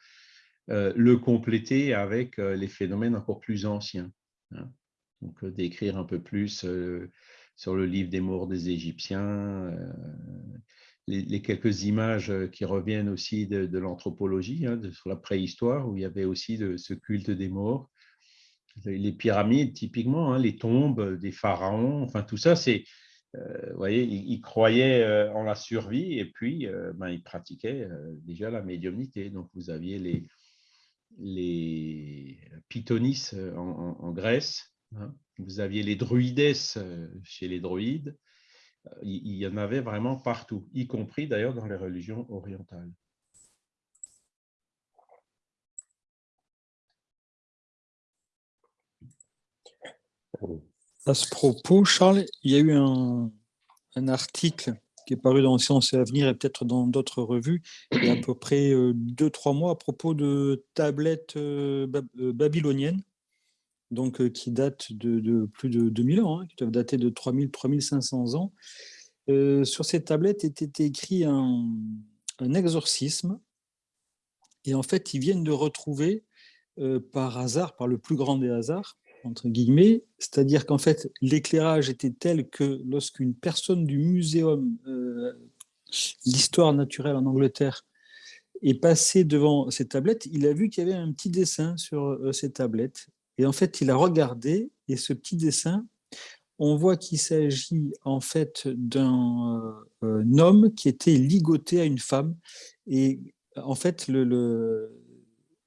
euh, le compléter avec euh, les phénomènes encore plus anciens. Hein. Donc, euh, d'écrire un peu plus sur le livre des morts des Égyptiens, les, quelques images qui reviennent aussi de, l'anthropologie, hein, sur la préhistoire, où il y avait aussi ce culte des morts. Les pyramides, typiquement, hein, les tombes des pharaons, enfin tout ça, c'est vous voyez, il, croyait euh, en la survie et puis euh, ben, il pratiquait déjà la médiumnité. Donc, vous aviez les, les Pythonis en, Grèce, hein. vous aviez les druides chez les druides. Il, il y en avait vraiment partout, y compris d'ailleurs dans les religions orientales. À ce propos, Charles, il y a eu un, article qui est paru dans Sciences et Avenir et peut-être dans d'autres revues, il y a à peu près euh, deux, trois mois à propos de tablettes euh, euh, babyloniennes, donc qui datent de, plus de 2000 ans, hein, qui doivent dater de 3000, 3500 ans. sur ces tablettes était écrit un exorcisme. Et en fait, ils viennent de retrouver par hasard, par le plus grand des hasards, entre guillemets, c'est-à-dire qu'en fait, l'éclairage était tel que lorsqu'une personne du muséum d'histoire naturelle en Angleterre est passé devant ces tablettes, il a vu qu'il y avait un petit dessin sur ces tablettes. Et en fait, il a regardé, et ce petit dessin, on voit qu'il s'agit en fait d'un homme qui était ligoté à une femme. Et en fait, le,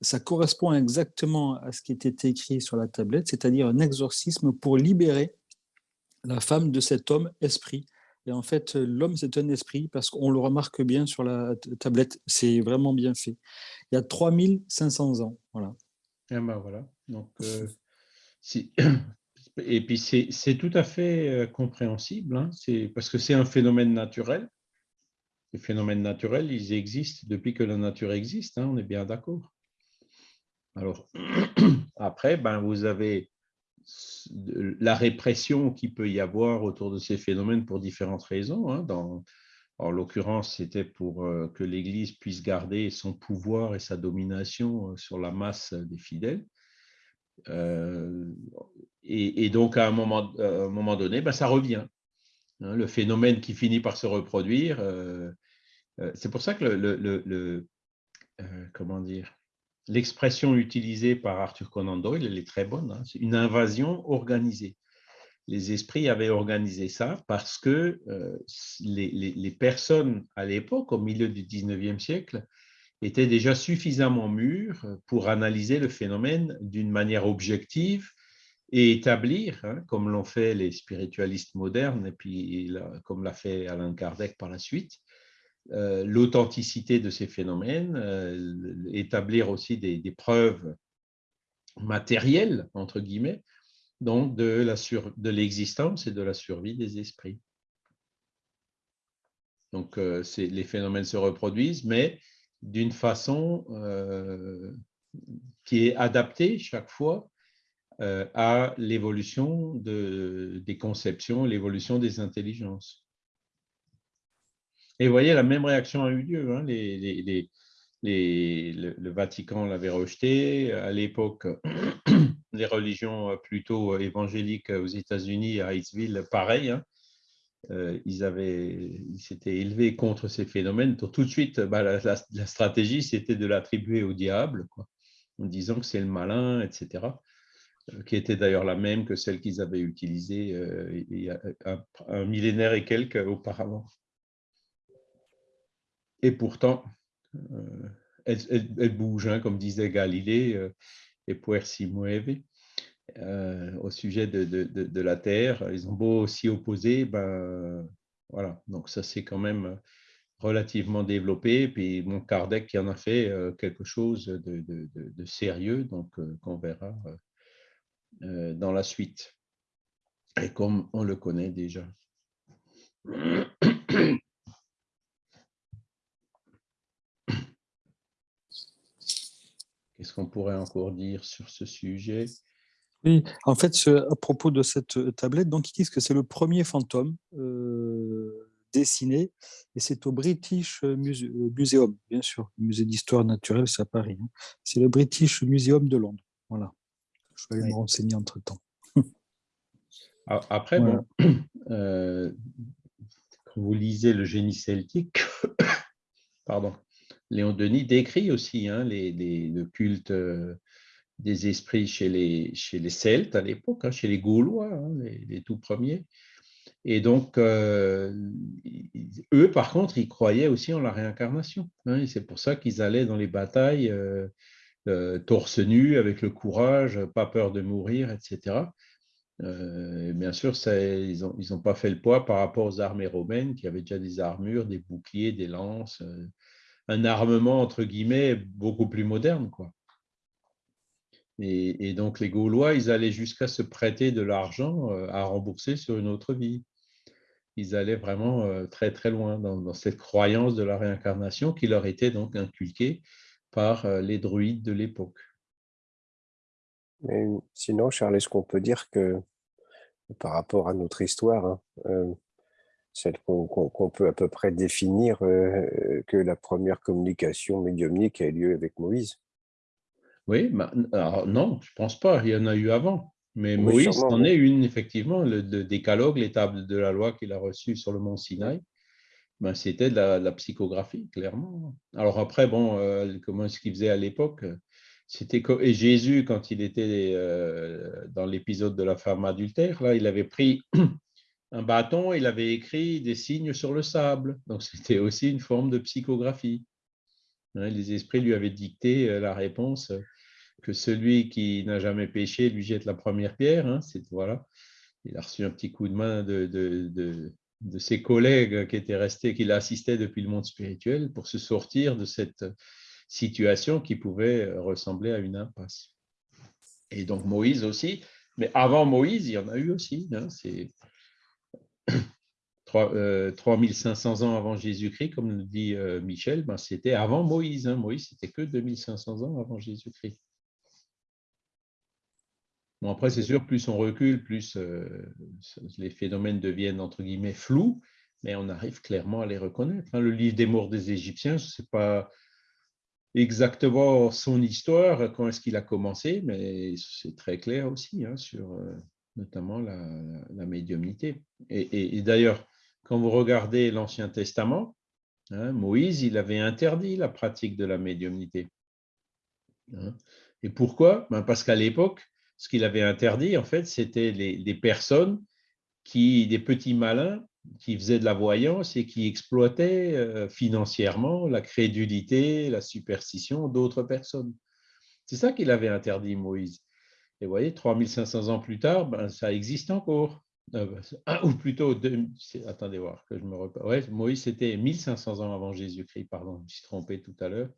ça correspond exactement à ce qui était écrit sur la tablette, c'est-à-dire un exorcisme pour libérer la femme de cet homme esprit. Et en fait, l'homme, c'est un esprit, parce qu'on le remarque bien sur la tablette, c'est vraiment bien fait. Il y a 3500 ans, voilà. Et eh ben voilà, donc euh, et puis c'est tout à fait euh, compréhensible, hein. parce que c'est un phénomène naturel. Les phénomènes naturels, ils existent depuis que la nature existe, hein, on est bien d'accord. Alors, (clears throat) après, ben, vous avez la répression qui peut y avoir autour de ces phénomènes pour différentes raisons. Hein, dans, en l'occurrence, c'était pour euh, que l'Église puisse garder son pouvoir et sa domination euh, sur la masse des fidèles. Euh, et, donc, à un moment, un moment donné, ben, ça revient. Hein, le phénomène qui finit par se reproduire. c'est pour ça que le, le comment dire, l'expression utilisée par Arthur Conan Doyle, elle est très bonne, hein. c'est une invasion organisée. Les esprits avaient organisé ça parce que euh, les, personnes à l'époque, au milieu du 19e siècle, étaient déjà suffisamment mûres pour analyser le phénomène d'une manière objective et établir, hein, comme l'ont fait les spiritualistes modernes, et puis comme l'a fait Alain Kardec par la suite, l'authenticité de ces phénomènes, euh, établir aussi des, preuves matérielles, entre guillemets, donc de l'existence et de la survie des esprits. Donc, euh, les phénomènes se reproduisent, mais d'une façon qui est adaptée chaque fois à l'évolution des conceptions, l'évolution des intelligences. Et vous voyez, la même réaction a eu lieu. Hein. Le, Vatican l'avait rejeté. À l'époque, (clears throat) les religions plutôt évangéliques aux États-Unis, à Hightsville, pareil. Hein. Euh, ils avaient, s'étaient élevés contre ces phénomènes. tout de suite, bah, la, stratégie, c'était de l'attribuer au diable, en disant que c'est le malin, etc. Euh, qui était d'ailleurs la même que celle qu'ils avaient utilisée euh, un millénaire et quelques auparavant. Et pourtant, euh, elle, bouge, hein, comme disait Galilée, euh, et puer si mueve. Euh, au sujet de, la Terre. Ils ont beau s'y opposer, ben, voilà. Donc ça, c'est quand même relativement développé. Puis mon Kardec qui en a fait quelque chose de, sérieux, donc qu'on verra dans la suite. Et comme on le connaît déjà. (clears throat) Qu'est-ce qu'on pourrait encore dire sur ce sujet? Oui, en fait, à propos de cette euh, tablette, donc ils disent que c'est le premier fantôme euh, dessiné, et c'est au British euh, Museum, bien sûr, le musée d'histoire naturelle, c'est à Paris. Hein. C'est le British Museum de Londres. Voilà. Je vais aller me renseigner entre-temps. (laughs) Après, bon, (coughs) quand vous lisez le génie celtique, (coughs) pardon, Léon Denis décrit aussi hein, le culte euh, des esprits chez les, les Celtes à l'époque, hein, chez les Gaulois, hein, les, tout premiers. Et donc, euh, eux, par contre, ils croyaient aussi en la réincarnation. c'est pour ça qu'ils allaient dans les batailles euh, torse nu, avec le courage, pas peur de mourir, etc. bien sûr, ils n'ont pas fait le poids par rapport aux armées romaines qui avaient déjà des armures, des boucliers, des lances, un armement, entre guillemets, beaucoup plus moderne. Quoi. Et, donc, les Gaulois, ils allaient jusqu'à se prêter de l'argent euh, à rembourser sur une autre vie. Ils allaient vraiment euh, très, très loin dans, cette croyance de la réincarnation qui leur était donc inculquée par euh, les druides de l'époque. sinon, Charles, est-ce qu'on peut dire que par rapport à notre histoire, hein, celle qu'on peut à peu près définir que la première communication médiumnique a eu lieu avec Moïse. Oui, non, je ne pense pas, il y en a eu avant. Mais Moïse en est une, effectivement, le, décalogue, l'étape de la loi qu'il a reçue sur le mont Sinaï. Ben, c'était de la, psychographie, clairement. Alors après, bon, euh, comment est-ce qu'il faisait à l'époque C'était et Jésus, quand il était euh, dans l'épisode de la femme adultère, là, il avait pris un bâton, il avait écrit des signes sur le sable. Donc (laughs) c'était aussi une forme de psychographie. Hein, les esprits lui avaient dicté euh, la réponse que celui qui n'a jamais péché lui jette la première pierre. Hein, voilà. Il a reçu un petit coup de main de, de, ses collègues qui étaient restés, qui l'assistaient depuis le monde spirituel pour se sortir de cette situation qui pouvait ressembler à une impasse. Et donc Moïse aussi, mais avant Moïse, il y en a eu aussi. Hein, c'est 3500 euh, ans avant Jésus-Christ, comme le dit euh, Michel, ben, c'était avant Moïse. Hein. Moïse, c'était que 2500 ans avant Jésus-Christ. Bon, après, c'est sûr, plus on recule, plus euh, les phénomènes deviennent, entre guillemets, flous, mais on arrive clairement à les reconnaître. Hein. Le livre des morts des Égyptiens, je ne sais pas exactement son histoire, quand est-ce qu'il a commencé, mais c'est très clair aussi hein, sur notamment la, médiumnité. Et, d'ailleurs, quand vous regardez l'Ancien Testament, hein, Moïse, il avait interdit la pratique de la médiumnité. Et pourquoi? Ben Parce qu'à l'époque, ce qu'il avait interdit, en fait, c'était des personnes qui, des petits malins, qui faisaient de la voyance et qui exploitaient euh, financièrement la crédulité, la superstition d'autres personnes. C'est ça qu'il avait interdit, Moïse. Et vous voyez, 3500 ans plus tard, ben, ça existe encore. Euh, (clears throat) ou plutôt, attendez voir que je me Moïse, c'était 1500 ans avant Jésus-Christ, pardon, je me suis trompé tout à l'heure.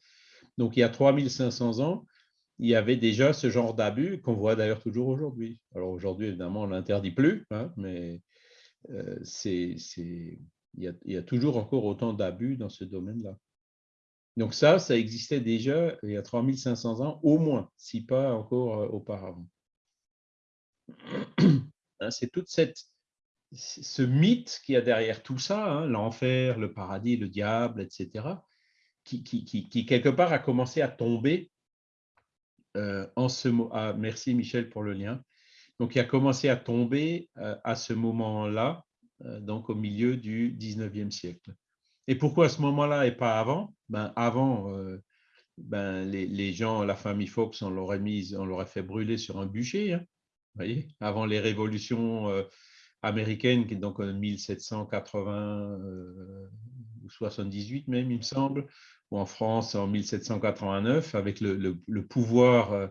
Donc, il y a 3500 ans, il y avait déjà ce genre d'abus qu'on voit d'ailleurs toujours aujourd'hui. Alors aujourd'hui, évidemment, on ne l'interdit plus, hein, mais euh, il, y a, toujours encore autant d'abus dans ce domaine-là. Donc ça, ça existait déjà il y a 3500 ans, au moins, si pas encore euh, auparavant. (clears throat) Hein, c'est toute cette, ce mythe qu'il y a derrière tout ça, hein, l'enfer, le paradis, le diable, etc., qui, quelque part a commencé à tomber euh, en ce ah, merci Michel pour le lien. Donc, il a commencé à tomber euh, à ce moment-là, euh, donc au milieu du 19e siècle. Et pourquoi à ce moment-là et pas avant? Ben, Avant, ben, les, gens, la famille Fox, on l'aurait on l'aurait fait brûler sur un bûcher. Hein, avant les révolutions américaines, qui est donc en 1780 ou 78 même, il me semble, en France en 1789, avec le, pouvoir euh,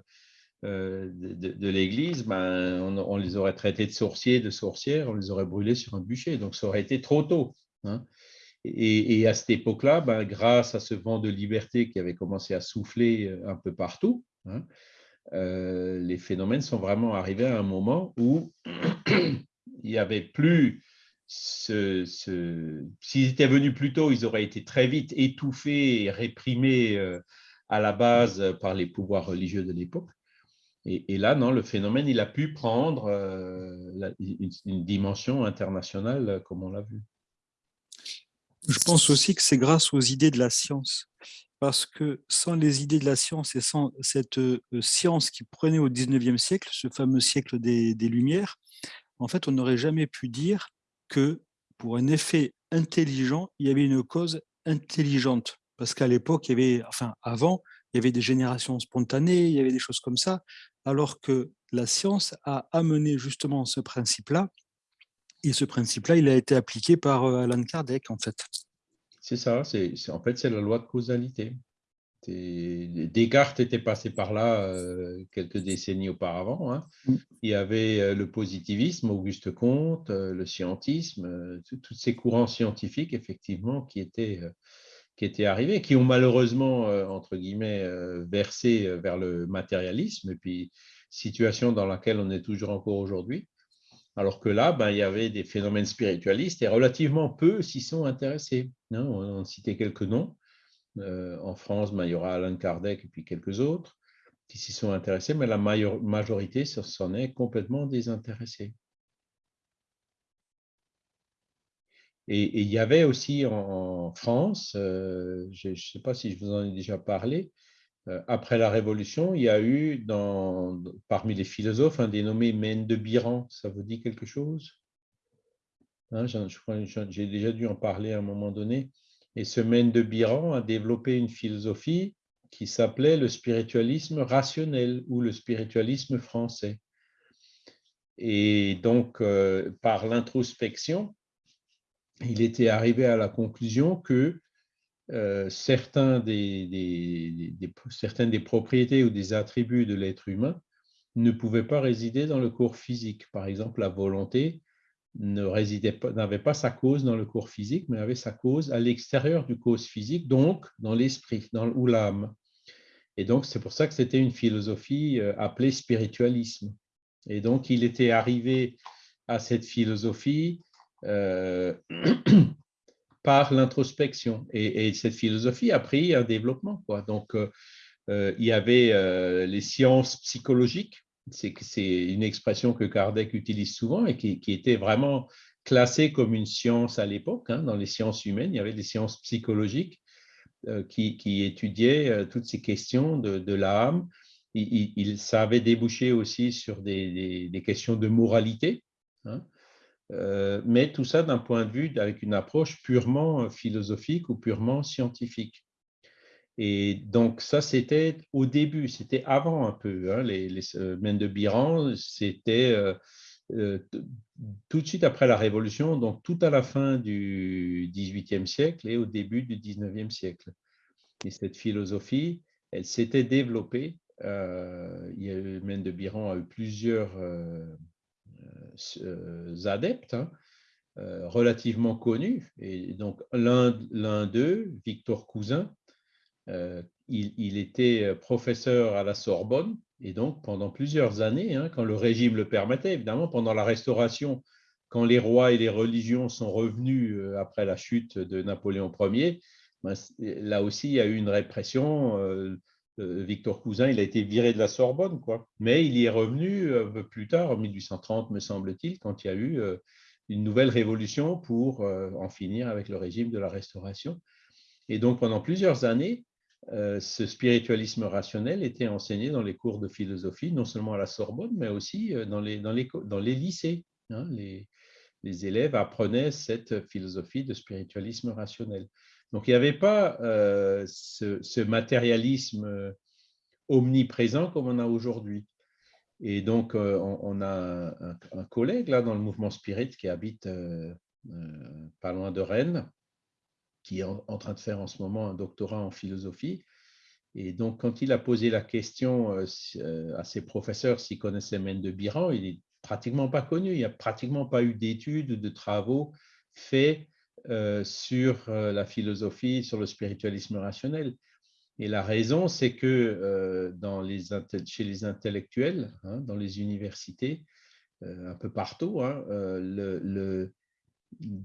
euh, de, l'Église, ben, on, les aurait traités de sorciers, de sorcières, on les aurait brûlés sur un bûcher. Donc ça aurait été trop tôt. Hein. Et, à cette époque-là, ben, grâce à ce vent de liberté qui avait commencé à souffler euh, un peu partout, hein, les phénomènes sont vraiment arrivés à un moment où (clears throat) il n'y avait plus s'ils étaient venus plus tôt, ils auraient été très vite étouffés et réprimés euh, à la base par les pouvoirs religieux de l'époque. Et, là, non, le phénomène, il a pu prendre euh, une, dimension internationale comme on l'a vu. Je pense aussi que c'est grâce aux idées de la science. Parce que sans les idées de la science et sans cette euh, science qui prenait au 19e siècle, ce fameux siècle des Lumières, en fait, on n'aurait jamais pu dire que pour un effet intelligent, il y avait une cause intelligente. Parce qu'à l'époque, il y avait, enfin avant, il y avait des générations spontanées, il y avait des choses comme ça, alors que la science a amené justement ce principe-là, et ce principe-là, il a été appliqué par euh, Alan Kardec, en fait. C'est ça, c'est en fait, c'est la loi de causalité. Descartes était passé par là euh, quelques décennies auparavant. Hein. Mm. Il y avait euh, le positivisme, Auguste Comte, euh, le scientisme, tous ces courants scientifiques, effectivement, qui étaient, qui étaient arrivés, qui ont malheureusement, entre guillemets, versé vers le matérialisme, et puis situation dans laquelle on est toujours encore aujourd'hui. Alors que là, ben, il y avait des phénomènes spiritualistes et relativement peu s'y sont intéressés. Hein. On a cité quelques noms. Euh, en France, il y aura Alain Kardec et puis quelques autres qui s'y sont intéressés, mais la majorité s'en est complètement désintéressée. Et, il y avait aussi en, France, je ne sais pas si je vous en ai déjà parlé, après la Révolution, il y a eu parmi les philosophes un dénommé Mène de Biran. Ça vous dit quelque chose? Hein, J'ai déjà dû en parler à un moment donné. Et ce Mène de Biran a développé une philosophie qui s'appelait le spiritualisme rationnel ou le spiritualisme français. Et donc, euh, par l'introspection, il était arrivé à la conclusion que euh, certains des, certaines des propriétés ou des attributs de l'être humain ne pouvaient pas résider dans le corps physique. Par exemple, la volonté n'avait pas sa cause dans le corps physique, mais avait sa cause à l'extérieur du corps physique, donc dans l'esprit ou l'âme. Et donc, c'est pour ça que c'était une philosophie euh, appelée spiritualisme. Et donc, il était arrivé à cette philosophie euh, (clears throat) par l'introspection. Et, cette philosophie a pris un développement. Donc, euh, il y avait les sciences psychologiques. C'est une expression que Kardec utilise souvent et qui, était vraiment classée comme une science à l'époque. Hein. Dans les sciences humaines, il y avait des sciences psychologiques euh, qui, euh, toutes ces questions de, l'âme. Ça avait débouché aussi sur des, des, questions de moralité, hein. Euh, mais tout ça d'un point de vue avec une approche purement philosophique ou purement scientifique. Et donc ça, c'était au début, c'était avant un peu. Hein, les, les de Biran, c'était tout de suite après la Révolution, donc tout à la fin du XVIIIe siècle et au début du XIXe siècle. Et cette philosophie, elle s'était développée. Euh, il a eu, de Biran a eu plusieurs euh, euh, adeptes hein, relativement connus. Et donc l'un d'eux, Victor Cousin, il, il, était professeur à la Sorbonne et donc, pendant plusieurs années, hein, quand le régime le permettait, évidemment, pendant la Restauration, quand les rois et les religions sont revenus euh, après la chute de Napoléon Ier, ben, là aussi, il y a eu une répression. Euh, euh, Victor Cousin, il a été viré de la Sorbonne, quoi. Mais il y est revenu un peu plus tard, en 1830, me semble-t-il, quand il y a eu une nouvelle révolution pour en finir avec le régime de la Restauration. Et donc, pendant plusieurs années, euh, ce spiritualisme rationnel était enseigné dans les cours de philosophie, non seulement à la Sorbonne, mais aussi euh, dans les, lycées. Hein. les, élèves apprenaient cette philosophie de spiritualisme rationnel. Donc, il n'y avait pas euh, ce, matérialisme omniprésent comme on a aujourd'hui. Et donc, on, a un, collègue là dans le mouvement spirit qui habite pas loin de Rennes, qui est en, train de faire en ce moment un doctorat en philosophie. Et donc, quand il a posé la question euh, euh, à ses professeurs s'ils connaissaient de Biran, il n'est pratiquement pas connu. Il n'y a pratiquement pas eu d'études ou de travaux faits euh, sur la philosophie, sur le spiritualisme rationnel. Et la raison, c'est que les, chez les intellectuels, hein, dans les universités, un peu partout, hein,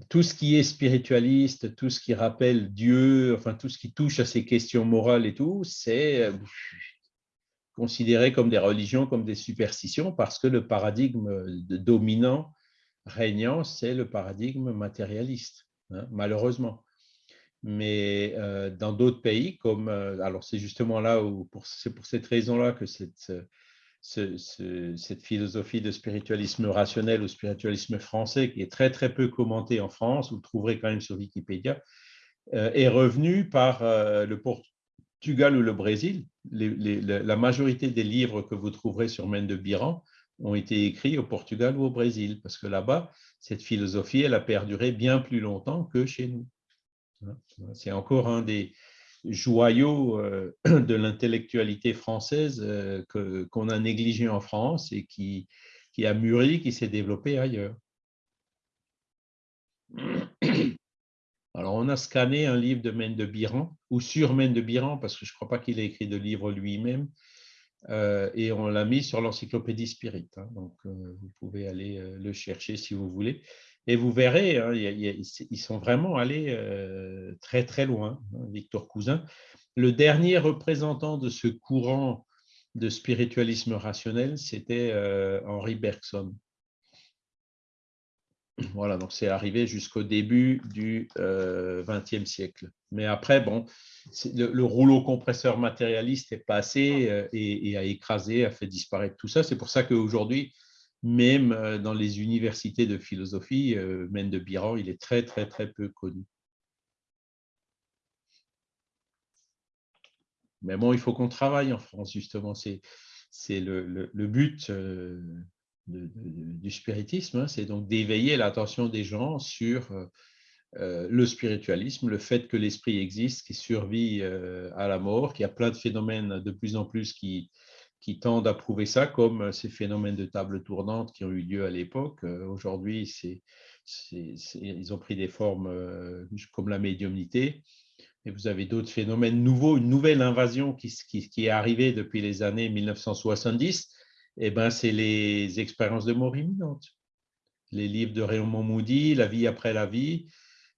tout ce qui est spiritualiste, tout ce qui rappelle Dieu, enfin tout ce qui touche à ces questions morales et tout, c'est euh, considéré comme des religions, comme des superstitions, parce que le paradigme dominant, régnant, c'est le paradigme matérialiste, hein, malheureusement. Mais euh, dans d'autres pays, comme euh, alors c'est justement là où c'est pour cette raison-là que cette cette philosophie de spiritualisme rationnel ou spiritualisme français, qui est très très peu commentée en France, vous le trouverez quand même sur Wikipédia, euh, est revenu par le Portugal ou le Brésil. la majorité des livres que vous trouverez sur Mène de Biran ont été écrits au Portugal ou au Brésil, parce que là-bas, cette philosophie, elle a perduré bien plus longtemps que chez nous. C'est encore un des, joyau euh, (clears throat) de l'intellectualité française euh, qu'on a négligé en France et qui, qui a mûri, qui s'est développé ailleurs. (clears throat) Alors, on a scanné un livre de Mène de Biran, ou sur Mène de Biran, parce que je ne crois pas qu'il ait écrit de livre lui-même, euh, et on l'a mis sur l'encyclopédie Spirit. Hein. donc, vous pouvez aller le chercher si vous voulez. Et vous verrez, hein, ils sont vraiment allés euh, très très loin, hein, Victor Cousin. Le dernier représentant de ce courant de spiritualisme rationnel, c'était euh, Henri Bergson. Voilà, donc c'est arrivé jusqu'au début du XXe siècle. Mais après, bon, le, rouleau compresseur matérialiste est passé et, a écrasé, a fait disparaître tout ça. C'est pour ça qu'aujourd'hui, même dans les universités de philosophie, Mène de Biran, il est très, très, très peu connu. Mais bon, il faut qu'on travaille en France, justement. C'est le, le, but du spiritisme, hein. c'est donc d'éveiller l'attention des gens sur euh, euh, le spiritualisme, le fait que l'esprit existe, qui survit euh, à la mort, qu'il y a plein de phénomènes de plus en plus qui, tendent à prouver ça, comme ces phénomènes de table tournante qui ont eu lieu à l'époque. Aujourd'hui, ils ont pris des formes comme la médiumnité. Et vous avez d'autres phénomènes nouveaux, une nouvelle invasion qui est arrivée depuis les années 1970 eh ben, c'est les expériences de mort imminente. Les livres de Raymond Moody, La vie après la vie,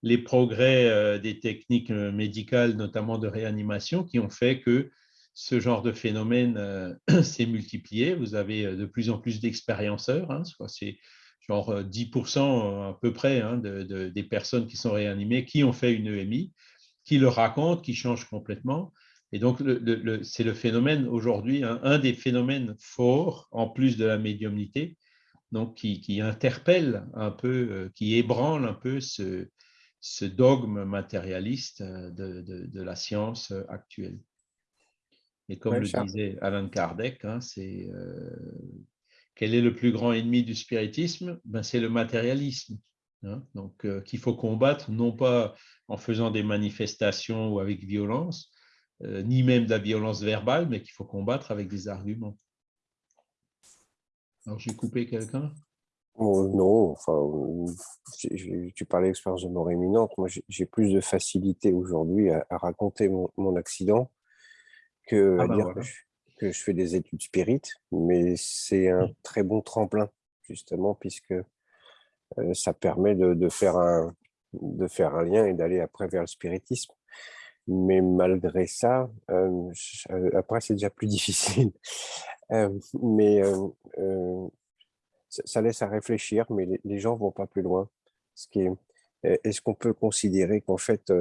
les progrès euh, des techniques euh, médicales, notamment de réanimation, qui ont fait que ce genre de phénomène euh, (clears throat) s'est multiplié. Vous avez de plus en plus d'expérienceurs, hein, c'est genre 10% à peu près hein, des personnes qui sont réanimées qui ont fait une EMI, qui le racontent, qui changent complètement. Et donc, c'est le phénomène aujourd'hui, un, des phénomènes forts, en plus de la médiumnité, donc qui, interpelle un peu, euh, qui ébranle un peu ce, dogme matérialiste euh, de, la science euh, actuelle. Et comme le disait Alan Kardec, hein, c'est quel est le plus grand ennemi du spiritisme? Ben, C'est le matérialisme. Hein. donc, qu'il faut combattre, non pas en faisant des manifestations ou avec violence, euh, ni même de la violence verbale, mais qu'il faut combattre avec des arguments. Alors, j'ai coupé quelqu'un? Oh, Non, enfin, tu parlais d'expérience de mort imminente. Moi, j'ai plus de facilité aujourd'hui à, raconter mon, accident que à ah ben dire que, je, fais des études spirites, mais c'est un très bon tremplin, justement, puisque euh, ça permet de, faire un, de faire un lien et d'aller après vers le spiritisme mais malgré ça, après c'est déjà plus (laughs) difficile. Mais ça, laisse à réfléchir, mais les, gens vont pas plus loin. Est-ce qu'on peut considérer qu'en fait,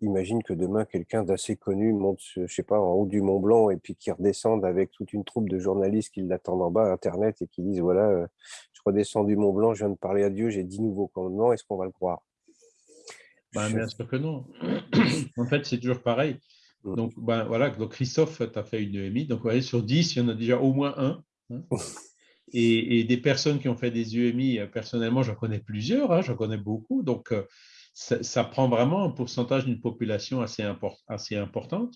imagine que demain quelqu'un d'assez connu monte, je sais pas, en haut du Mont Blanc et puis qui redescende avec toute une troupe de journalistes qui l'attendent en bas à Internet et qui disent voilà, je redescends du Mont Blanc, je viens de parler à Dieu, j'ai dix nouveaux commandements, est-ce qu'on va le croire? Bien sûr que non. en fait, c'est toujours pareil. Mm. Donc, ben, voilà, donc Christophe, tu as fait une EMI. Donc, vous voyez, sur 10, il y en a déjà au moins un. Hein. (laughs) Et, des personnes qui ont fait des UMI, euh, personnellement, j'en connais plusieurs, hein, j'en connais beaucoup. Donc, euh, ça, prend vraiment un pourcentage d'une population assez, assez importante.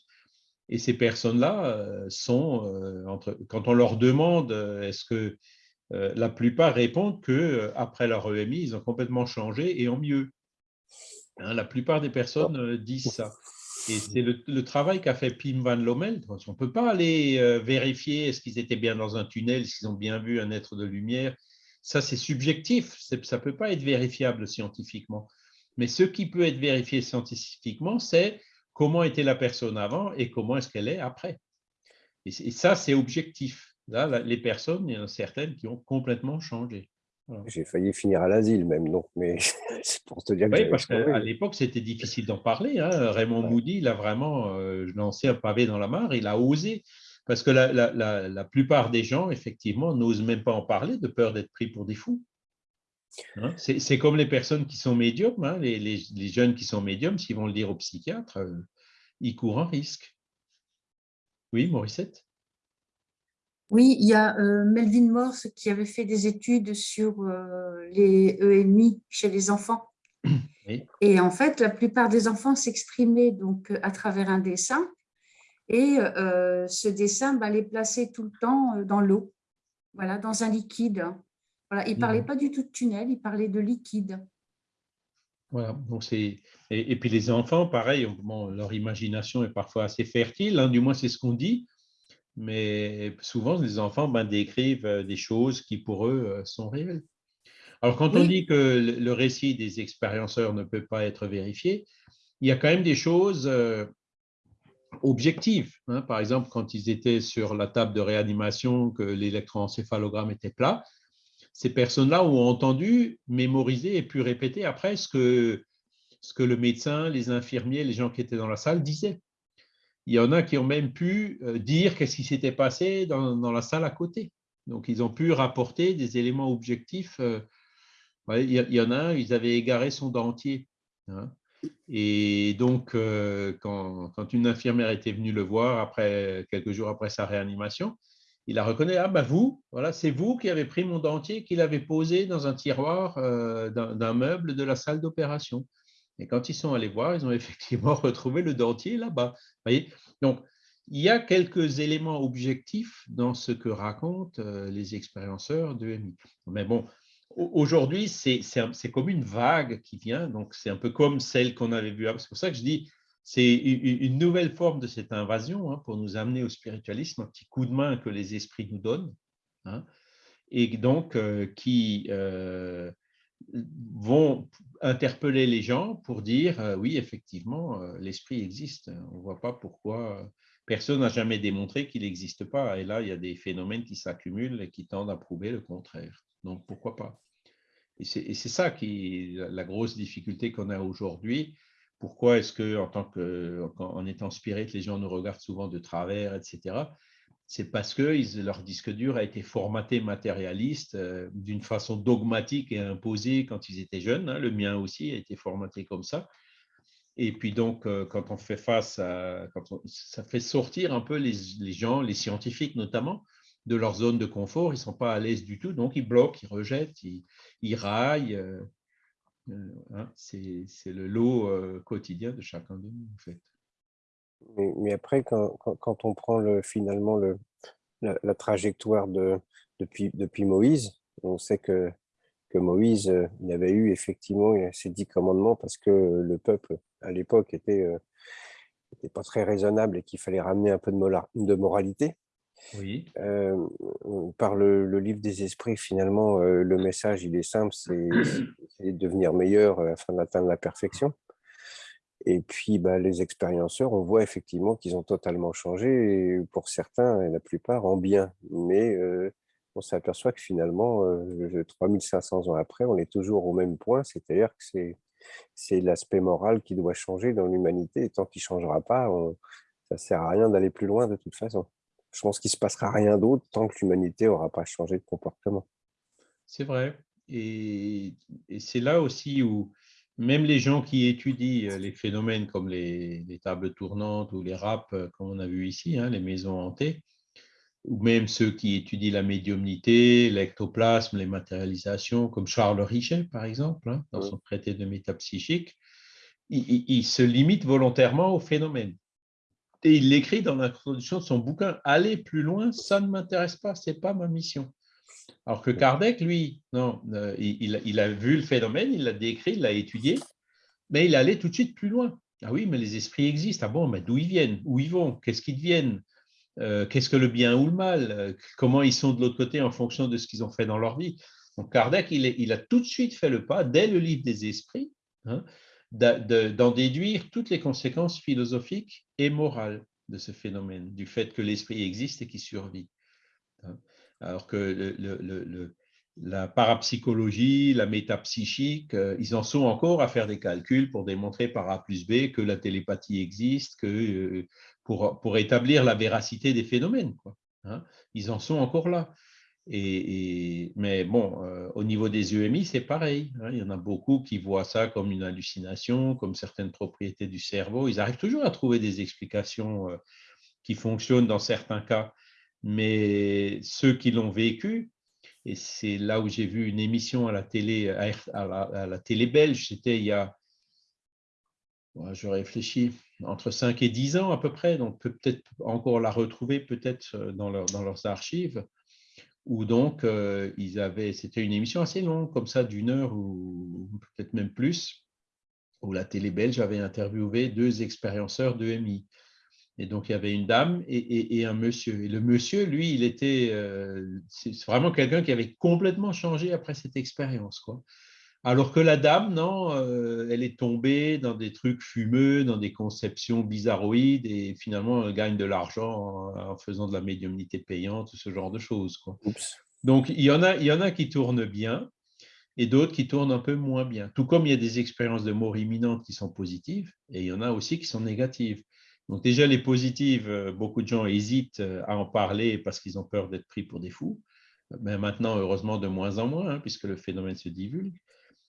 Et ces personnes-là euh, sont, entre, quand on leur demande, est-ce que la plupart répondent qu'après leur EMI, ils ont complètement changé et en mieux. Hein, la plupart des personnes euh, disent ça. Et c'est le, travail qu'a fait Pim Van Lommel. On ne peut pas aller euh, vérifier est-ce qu'ils étaient bien dans un tunnel, s'ils ont bien vu un être de lumière. Ça, c'est subjectif. Ça ne peut pas être vérifiable scientifiquement. Mais ce qui peut être vérifié scientifiquement, c'est comment était la personne avant et comment est-ce qu'elle est après. Et, ça, c'est objectif. Là, les personnes, il y en a certaines qui ont complètement changé. J'ai failli finir à l'asile même, donc, mais (laughs) c'est pour te dire que Oui, parce qu'à l'époque, c'était difficile d'en parler. Hein. Raymond Moody, il a vraiment euh, lancé un pavé dans la mare, il a osé. Parce que la, la, la, plupart des gens, effectivement, n'osent même pas en parler de peur d'être pris pour des fous. Hein. c'est comme les personnes qui sont médiums, hein, les, les, les, jeunes qui sont médiums, s'ils vont le dire au psychiatre, euh, ils courent un risque. Oui, Morissette? Oui, il y a euh, Melvin Morse qui avait fait des études sur euh, les EMI chez les enfants. (clears throat) Et en fait, la plupart des enfants s'exprimaient donc à travers un dessin. Et euh, ce dessin bah, les plaçait tout le temps dans l'eau, voilà, dans un liquide. Voilà, il ne parlait pas du tout de tunnel, il parlait de liquide. Voilà, donc et, et, puis les enfants, pareil, leur imagination est parfois assez fertile, hein, du moins c'est ce qu'on dit mais souvent les enfants ben, décrivent des choses qui pour eux sont réelles. Alors quand on dit que le récit des expérienceurs ne peut pas être vérifié, il y a quand même des choses euh, objectives. Hein. Par exemple, quand ils étaient sur la table de réanimation, que l'électroencéphalogramme était plat, ces personnes-là ont entendu, mémorisé et pu répéter après ce que, ce que le médecin, les infirmiers, les gens qui étaient dans la salle disaient. Il y en a qui ont même pu euh, dire qu'est-ce qui s'était passé dans, la salle à côté. Donc, ils ont pu rapporter des éléments objectifs. Euh, il y en a un, ils avaient égaré son dentier. Hein. Et donc, euh, quand, une infirmière était venue le voir après, quelques jours après sa réanimation, il a reconnu, ah ben vous, voilà, c'est vous qui avez pris mon dentier, qu'il avait posé dans un tiroir d'un meuble de la salle d'opération. Et quand ils sont allés voir, ils ont (laughs) effectivement retrouvé le dentier là-bas. Donc, il y a quelques éléments objectifs dans ce que racontent euh, les expérienceurs de MI. Mais bon, aujourd'hui, c'est comme une vague qui vient, donc c'est un peu comme celle qu'on avait vue. C'est pour ça que je dis, c'est une nouvelle forme de cette invasion hein, pour nous amener au spiritualisme, un petit coup de main que les esprits nous donnent, hein, et donc euh, qui euh, vont interpeller les gens pour dire euh, oui, effectivement, euh, l'esprit existe. On ne voit pas pourquoi personne n'a jamais démontré qu'il n'existe pas. Et là, il y a des phénomènes qui s'accumulent et qui tendent à prouver le contraire. Donc, pourquoi pas? Et c'est ça qui la grosse difficulté qu'on a aujourd'hui. Pourquoi est-ce que, en tant que, en étant spirit, les gens nous regardent souvent de travers, etc c'est parce que leur disque dur a été formaté matérialiste euh, d'une façon dogmatique et imposée quand ils étaient jeunes. Hein. Le mien aussi a été formaté comme ça. Et puis donc, euh, quand on fait face à... Quand ça fait sortir un peu les, gens, les scientifiques notamment, de leur zone de confort. Ils ne sont pas à l'aise du tout, donc ils bloquent, ils rejettent, ils, raillent. Euh, hein. C'est le lot quotidien de chacun de nous, en fait. Mais, après, quand, quand, on prend le, finalement le, la, trajectoire de, depuis, depuis Moïse, on sait que, que Moïse, euh, il avait eu effectivement ses dix commandements parce que le peuple, à l'époque, était, euh, était pas très raisonnable et qu'il fallait ramener un peu de, de moralité. Oui. Euh, par le, le, livre des esprits, finalement, le message, il est simple, c'est de devenir meilleur afin d'atteindre la perfection. Et puis, bah, les expérienceurs, on voit effectivement qu'ils ont totalement changé, pour certains, et la plupart, en bien. Mais on s'aperçoit que finalement, 3500 ans après, on est toujours au même point, c'est-à-dire que c'est l'aspect moral qui doit changer dans l'humanité, et tant qu'il ne changera pas, ça ne sert à rien d'aller plus loin de toute façon. Je pense qu'il ne se passera rien d'autre tant que l'humanité n'aura pas changé de comportement. C'est vrai. Et c'est là aussi où même les gens qui étudient euh, les phénomènes comme les, tables tournantes ou les râpes, euh, comme on a vu ici, hein, les maisons hantées, ou même ceux qui étudient la médiumnité, l'ectoplasme, les matérialisations, comme Charles Richet, par exemple, hein, dans son traité de métapsychique, il, se limite volontairement au phénomène. Et il l'écrit dans l'introduction de son bouquin, « Aller plus loin, ça ne m'intéresse pas, ce n'est pas ma mission ». Alors que Kardec, lui, non, euh, il, a vu le phénomène, il l'a décrit, il l'a étudié, mais il allait tout de suite plus loin. Ah oui, mais les esprits existent. Ah bon, mais d'où ils viennent? Où ils vont? Qu'est-ce qu'ils deviennent? Euh, Qu'est-ce que le bien ou le mal? Euh, Comment ils sont de l'autre côté en fonction de ce qu'ils ont fait dans leur vie? Donc Kardec, il, a tout de suite fait le pas, dès le livre des esprits, hein, d'en déduire toutes les conséquences philosophiques et morales de ce phénomène, du fait que l'esprit existe et qu'il survit. Hein alors que la parapsychologie, la métapsychique, euh, ils en sont encore à faire des calculs pour démontrer par A plus B que la télépathie existe, que, euh, pour, pour établir la véracité des phénomènes. Quoi, hein. Ils en sont encore là. Et, mais bon, euh, au niveau des EMI, c'est pareil. Hein. Il y en a beaucoup qui voient ça comme une hallucination, comme certaines propriétés du cerveau. Ils arrivent toujours à trouver des explications qui fonctionnent dans certains cas mais ceux qui l'ont vécu, et c'est là où j'ai vu une émission à la télé, à la, télé belge, c'était il y a, je réfléchis, entre 5 et 10 ans à peu près, donc peut-être encore la retrouver peut-être euh, dans, dans leurs archives, où donc euh, ils avaient, c'était une émission assez longue, comme ça, d'une heure ou peut-être même plus, où la télé belge avait interviewé deux expérienceurs de MI. Et donc, il y avait une dame et, un monsieur. Et le monsieur, lui, il était euh, c'est vraiment quelqu'un qui avait complètement changé après cette expérience. Quoi. Alors que la dame, non, euh, elle est tombée dans des trucs fumeux, dans des conceptions bizarroïdes et finalement, elle gagne de l'argent en, faisant de la médiumnité payante, ce genre de choses. Quoi. Donc, il y, en a, il y en a qui tournent bien et d'autres qui tournent un peu moins bien. Tout comme il y a des expériences de mort imminente qui sont positives et il y en a aussi qui sont négatives. Donc déjà, les positives, euh, beaucoup de gens hésitent euh, à en parler parce qu'ils ont peur d'être pris pour des fous. Mais maintenant, heureusement, de moins en moins, hein, puisque le phénomène se divulgue.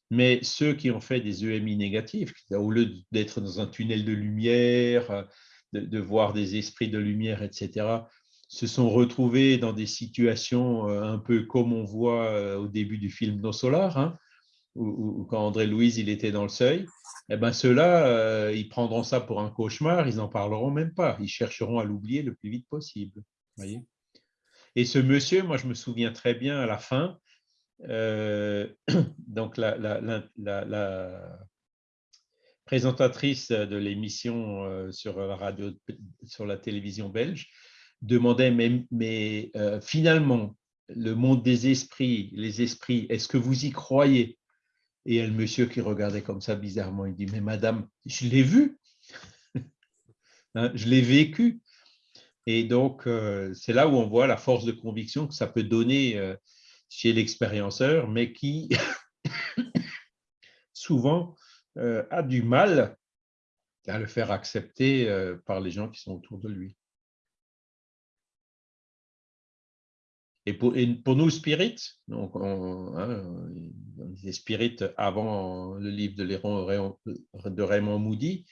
Mais ceux qui ont fait des EMI négatifs, au lieu d'être dans un tunnel de lumière, euh, de, voir des esprits de lumière, etc., se sont retrouvés dans des situations un peu comme on voit au début du film No Solar, hein, où, quand André Louise il était dans le seuil, eh ben ceux-là, ils prendront ça pour un cauchemar, ils n'en parleront même pas, ils chercheront à l'oublier le plus vite possible. Voyez et ce monsieur, moi, je me souviens très bien à la fin, euh, (clears throat) donc la, présentatrice de l'émission euh, sur la radio, sur la télévision belge, demandait mais, mais euh, finalement le monde des esprits, les esprits, est-ce que vous y croyez? Et le monsieur qui regardait comme ça bizarrement, il dit mais madame, je l'ai vu, (laughs) hein, je l'ai vécu. Et donc, euh, c'est là où on voit la force de conviction que ça peut donner euh, chez l'expérienceur, mais qui (coughs) souvent euh, a du mal à le faire accepter par les gens qui sont autour de lui. Et pour, nous, Spirit, donc on, hein, Spirit avant le livre de, de Raymond Moody,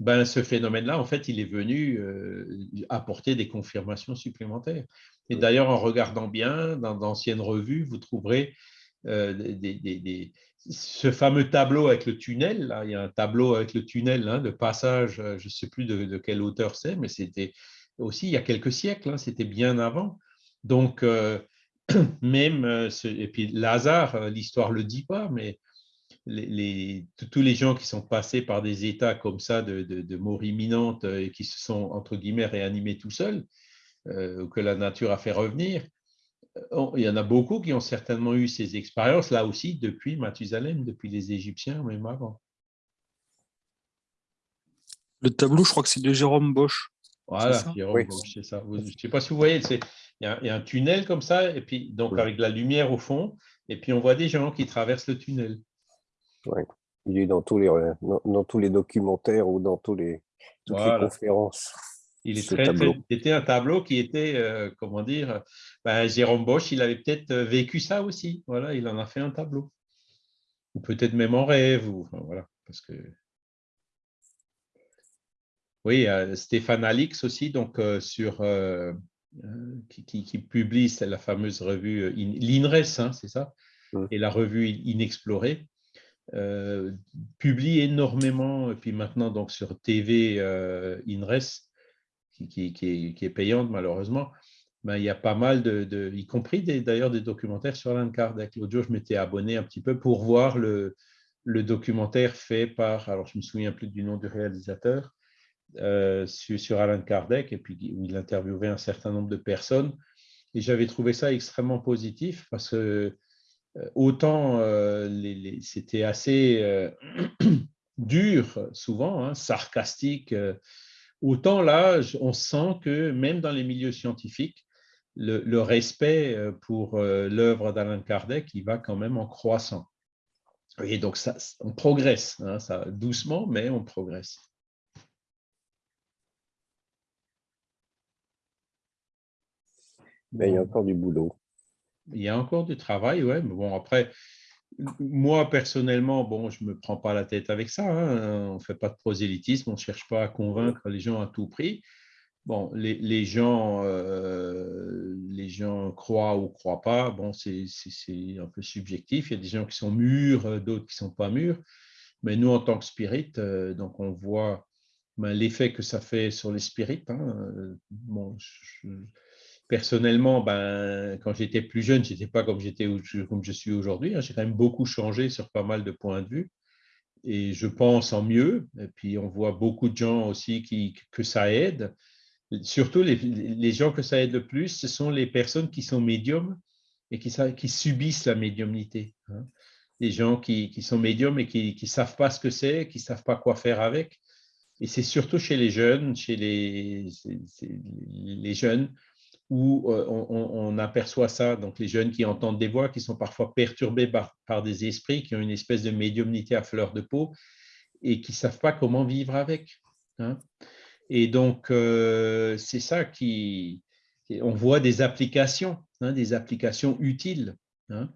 ben, ce phénomène-là, en fait, il est venu euh, apporter des confirmations supplémentaires. Et d'ailleurs, en regardant bien dans d'anciennes revues, vous trouverez euh, des, ce fameux tableau avec le tunnel. Là, il y a un tableau avec le tunnel hein, de passage, euh, je ne sais plus de, quelle auteur c'est, mais c'était aussi il y a quelques siècles, hein, c'était bien avant. Donc, (coughs) même, et puis Lazare, l'histoire ne le dit pas, mais tous les gens qui sont passés par des états comme ça de, mort imminente euh, et qui se sont, entre guillemets, réanimés tout seuls, euh, que la nature a fait revenir, euh, il y en a beaucoup qui ont certainement eu ces expériences, là aussi, depuis Mathusalem, depuis les Égyptiens, même avant. Le tableau, je crois que c'est de Jérôme Bosch. Voilà, Jérôme Bosch, c'est ça. Je ne sais pas si vous voyez, il y, a, un tunnel comme ça, et puis donc avec la lumière au fond, et puis on voit des gens qui traversent le tunnel. Il est dans tous, les, dans, tous les documentaires ou dans tous les, toutes les conférences. Il est très, c'était un tableau qui était, euh, comment dire, ben, Jérôme Bosch, il avait peut-être euh, vécu ça aussi. Voilà, il en a fait un tableau. Ou peut-être même en rêve. Ou, voilà, parce que... Oui, Stéphane Alix aussi, donc euh, sur, qui, qui, publie la fameuse revue l'INRES, hein, c'est ça, et la revue Inexplorée. Euh, publie énormément, et puis maintenant donc sur TV euh, INRES, qui, qui, est, payante malheureusement, ben, il y a pas mal de, y compris d'ailleurs des, documentaires sur Alan Kardec. L'autre jour, je m'étais abonné un petit peu pour voir le, le, documentaire fait par, alors je me souviens plus du nom du réalisateur, euh, sur, sur, Alan Kardec, et puis où il interviewait un certain nombre de personnes. Et j'avais trouvé ça extrêmement positif parce que euh, autant euh, c'était assez (clears throat) dur souvent, hein, sarcastique, autant là, on sent que même dans les milieux scientifiques, le, respect pour l'œuvre d'Alain Kardec, il va quand même en croissant. Et donc, on progresse, hein, ça, doucement, mais on progresse. Il y a encore du boulot il y a encore du travail, ouais, mais bon, après, moi, personnellement, bon, je ne me prends pas la tête avec ça. Hein, on ne fait pas de prosélytisme, on ne cherche pas à convaincre les gens à tout prix. Bon, les, les gens, euh, les gens croient ou ne croient pas, bon, c'est un peu subjectif. Il y a des gens qui sont mûrs, d'autres qui ne sont pas mûrs. Mais nous, en tant que spirit, euh, donc on voit ben, l'effet que ça fait sur les spirites. Hein, euh, bon, personnellement, ben, quand j'étais plus jeune, je n'étais pas comme, comme je suis aujourd'hui. Hein. J'ai quand même beaucoup changé sur pas mal de points de vue. Et je pense en mieux. Et puis, on voit beaucoup de gens aussi qui, que ça aide. Surtout, les, gens que ça aide le plus, ce sont les personnes qui sont médiums et qui, qui subissent la médiumnité. Hein. Les gens qui, qui, sont médiums et qui ne savent pas ce que c'est, qui ne savent pas quoi faire avec. Et c'est surtout chez les jeunes, chez les, les jeunes, où on, aperçoit ça, donc les jeunes qui entendent des voix, qui sont parfois perturbés par, des esprits, qui ont une espèce de médiumnité à fleur de peau et qui ne savent pas comment vivre avec. Hein. Et donc, c'est ça qui... On voit des applications, hein, des applications utiles. Hein.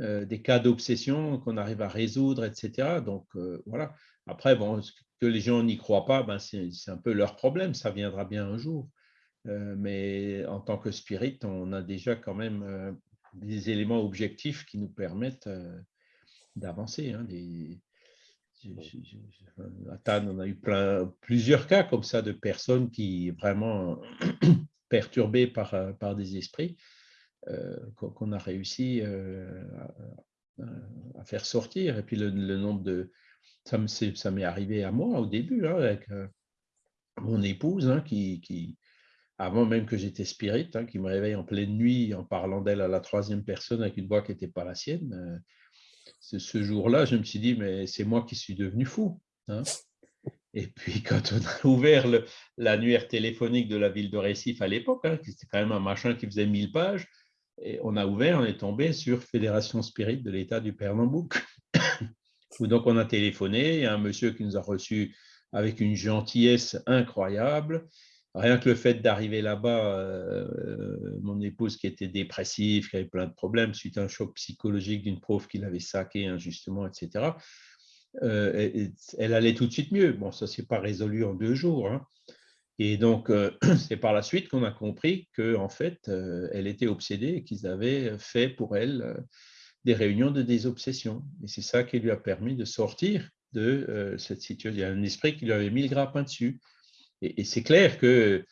Euh, des cas d'obsession qu'on arrive à résoudre, etc. Donc, euh, voilà. Après, bon, que les gens n'y croient pas, ben, c'est un peu leur problème, ça viendra bien un jour. Euh, mais en tant que spirit, on a déjà quand même des éléments objectifs qui nous permettent d'avancer. Hein, à Tannes, on a eu plein, plusieurs cas comme ça de personnes qui vraiment (clears throat) perturbées par, par des esprits. Euh, qu'on a réussi euh, à, faire sortir. Et puis le, nombre de... Ça m'est arrivé à moi au début, hein, avec euh, mon épouse, hein, qui, avant même que j'étais spirit, hein, qui me réveille en pleine nuit en parlant d'elle à la troisième personne avec une voix qui n'était pas la sienne. ce jour-là, je me suis dit, mais c'est moi qui suis devenu fou. Et puis, (laughs) quand on a ouvert l'annuaire téléphonique de la ville de Récif à l'époque, c'était quand même un machin qui faisait 1000 pages, et on a ouvert, on est tombé sur Fédération Spirit de l'État du Pernambouc. (coughs) où donc on a téléphoné, il y a un monsieur qui nous a reçus avec une gentillesse incroyable. Rien que le fait d'arriver là-bas, euh, mon épouse qui était dépressive, qui avait plein de problèmes suite à un choc psychologique d'une prof qui l'avait saqué injustement, etc., euh, elle allait tout de suite mieux. Bon, ça ne s'est pas résolu en deux jours. Hein. Et donc, euh, (clears throat) c'est par la suite qu'on a compris qu'en en fait, elle était obsédée et qu'ils avaient fait pour elle des réunions de désobsession. Et c'est ça qui lui a permis de sortir de cette situation. Il y a un esprit qui lui avait mis le grappin dessus. Et, c'est clair que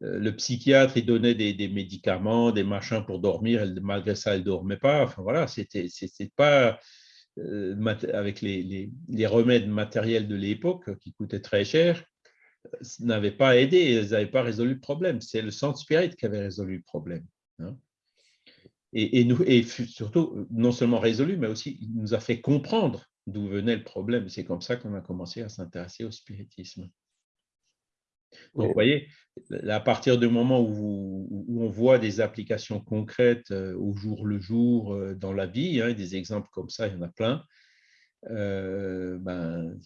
le psychiatre, il donnait des, médicaments, des machins pour dormir. Malgré ça, elle ne dormait pas. Enfin, voilà, c'était pas avec les, les, remèdes matériels de l'époque qui coûtaient très cher n'avaient pas aidé, ils n'avaient pas résolu le problème. C'est le centre spirit qui avait résolu le problème. Hein. Et, nous, et surtout, non seulement résolu, mais aussi il nous a fait comprendre d'où venait le problème. C'est comme ça qu'on a commencé à s'intéresser au spiritisme. Donc, vous voyez, à partir du moment où, on voit des applications concrètes euh, au jour le jour euh, dans la vie, hein, des exemples comme ça, il y en a plein, euh, ben,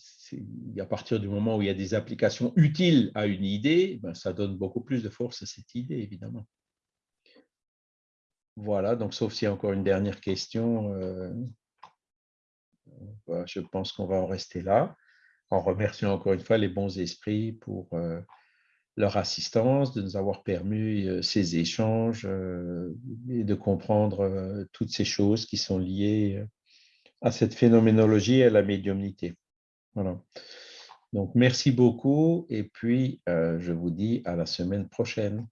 à partir du moment où il y a des applications utiles à une idée, ben, ça donne beaucoup plus de force à cette idée, évidemment. Voilà, donc sauf s'il y a encore une dernière question, euh, je pense qu'on va en rester là, en remerciant encore une fois les bons esprits pour euh, leur assistance, de nous avoir permis ces échanges et de comprendre toutes ces choses qui sont liées à cette phénoménologie et à la médiumnité. Voilà. Donc, merci beaucoup et puis euh, je vous dis à la semaine prochaine.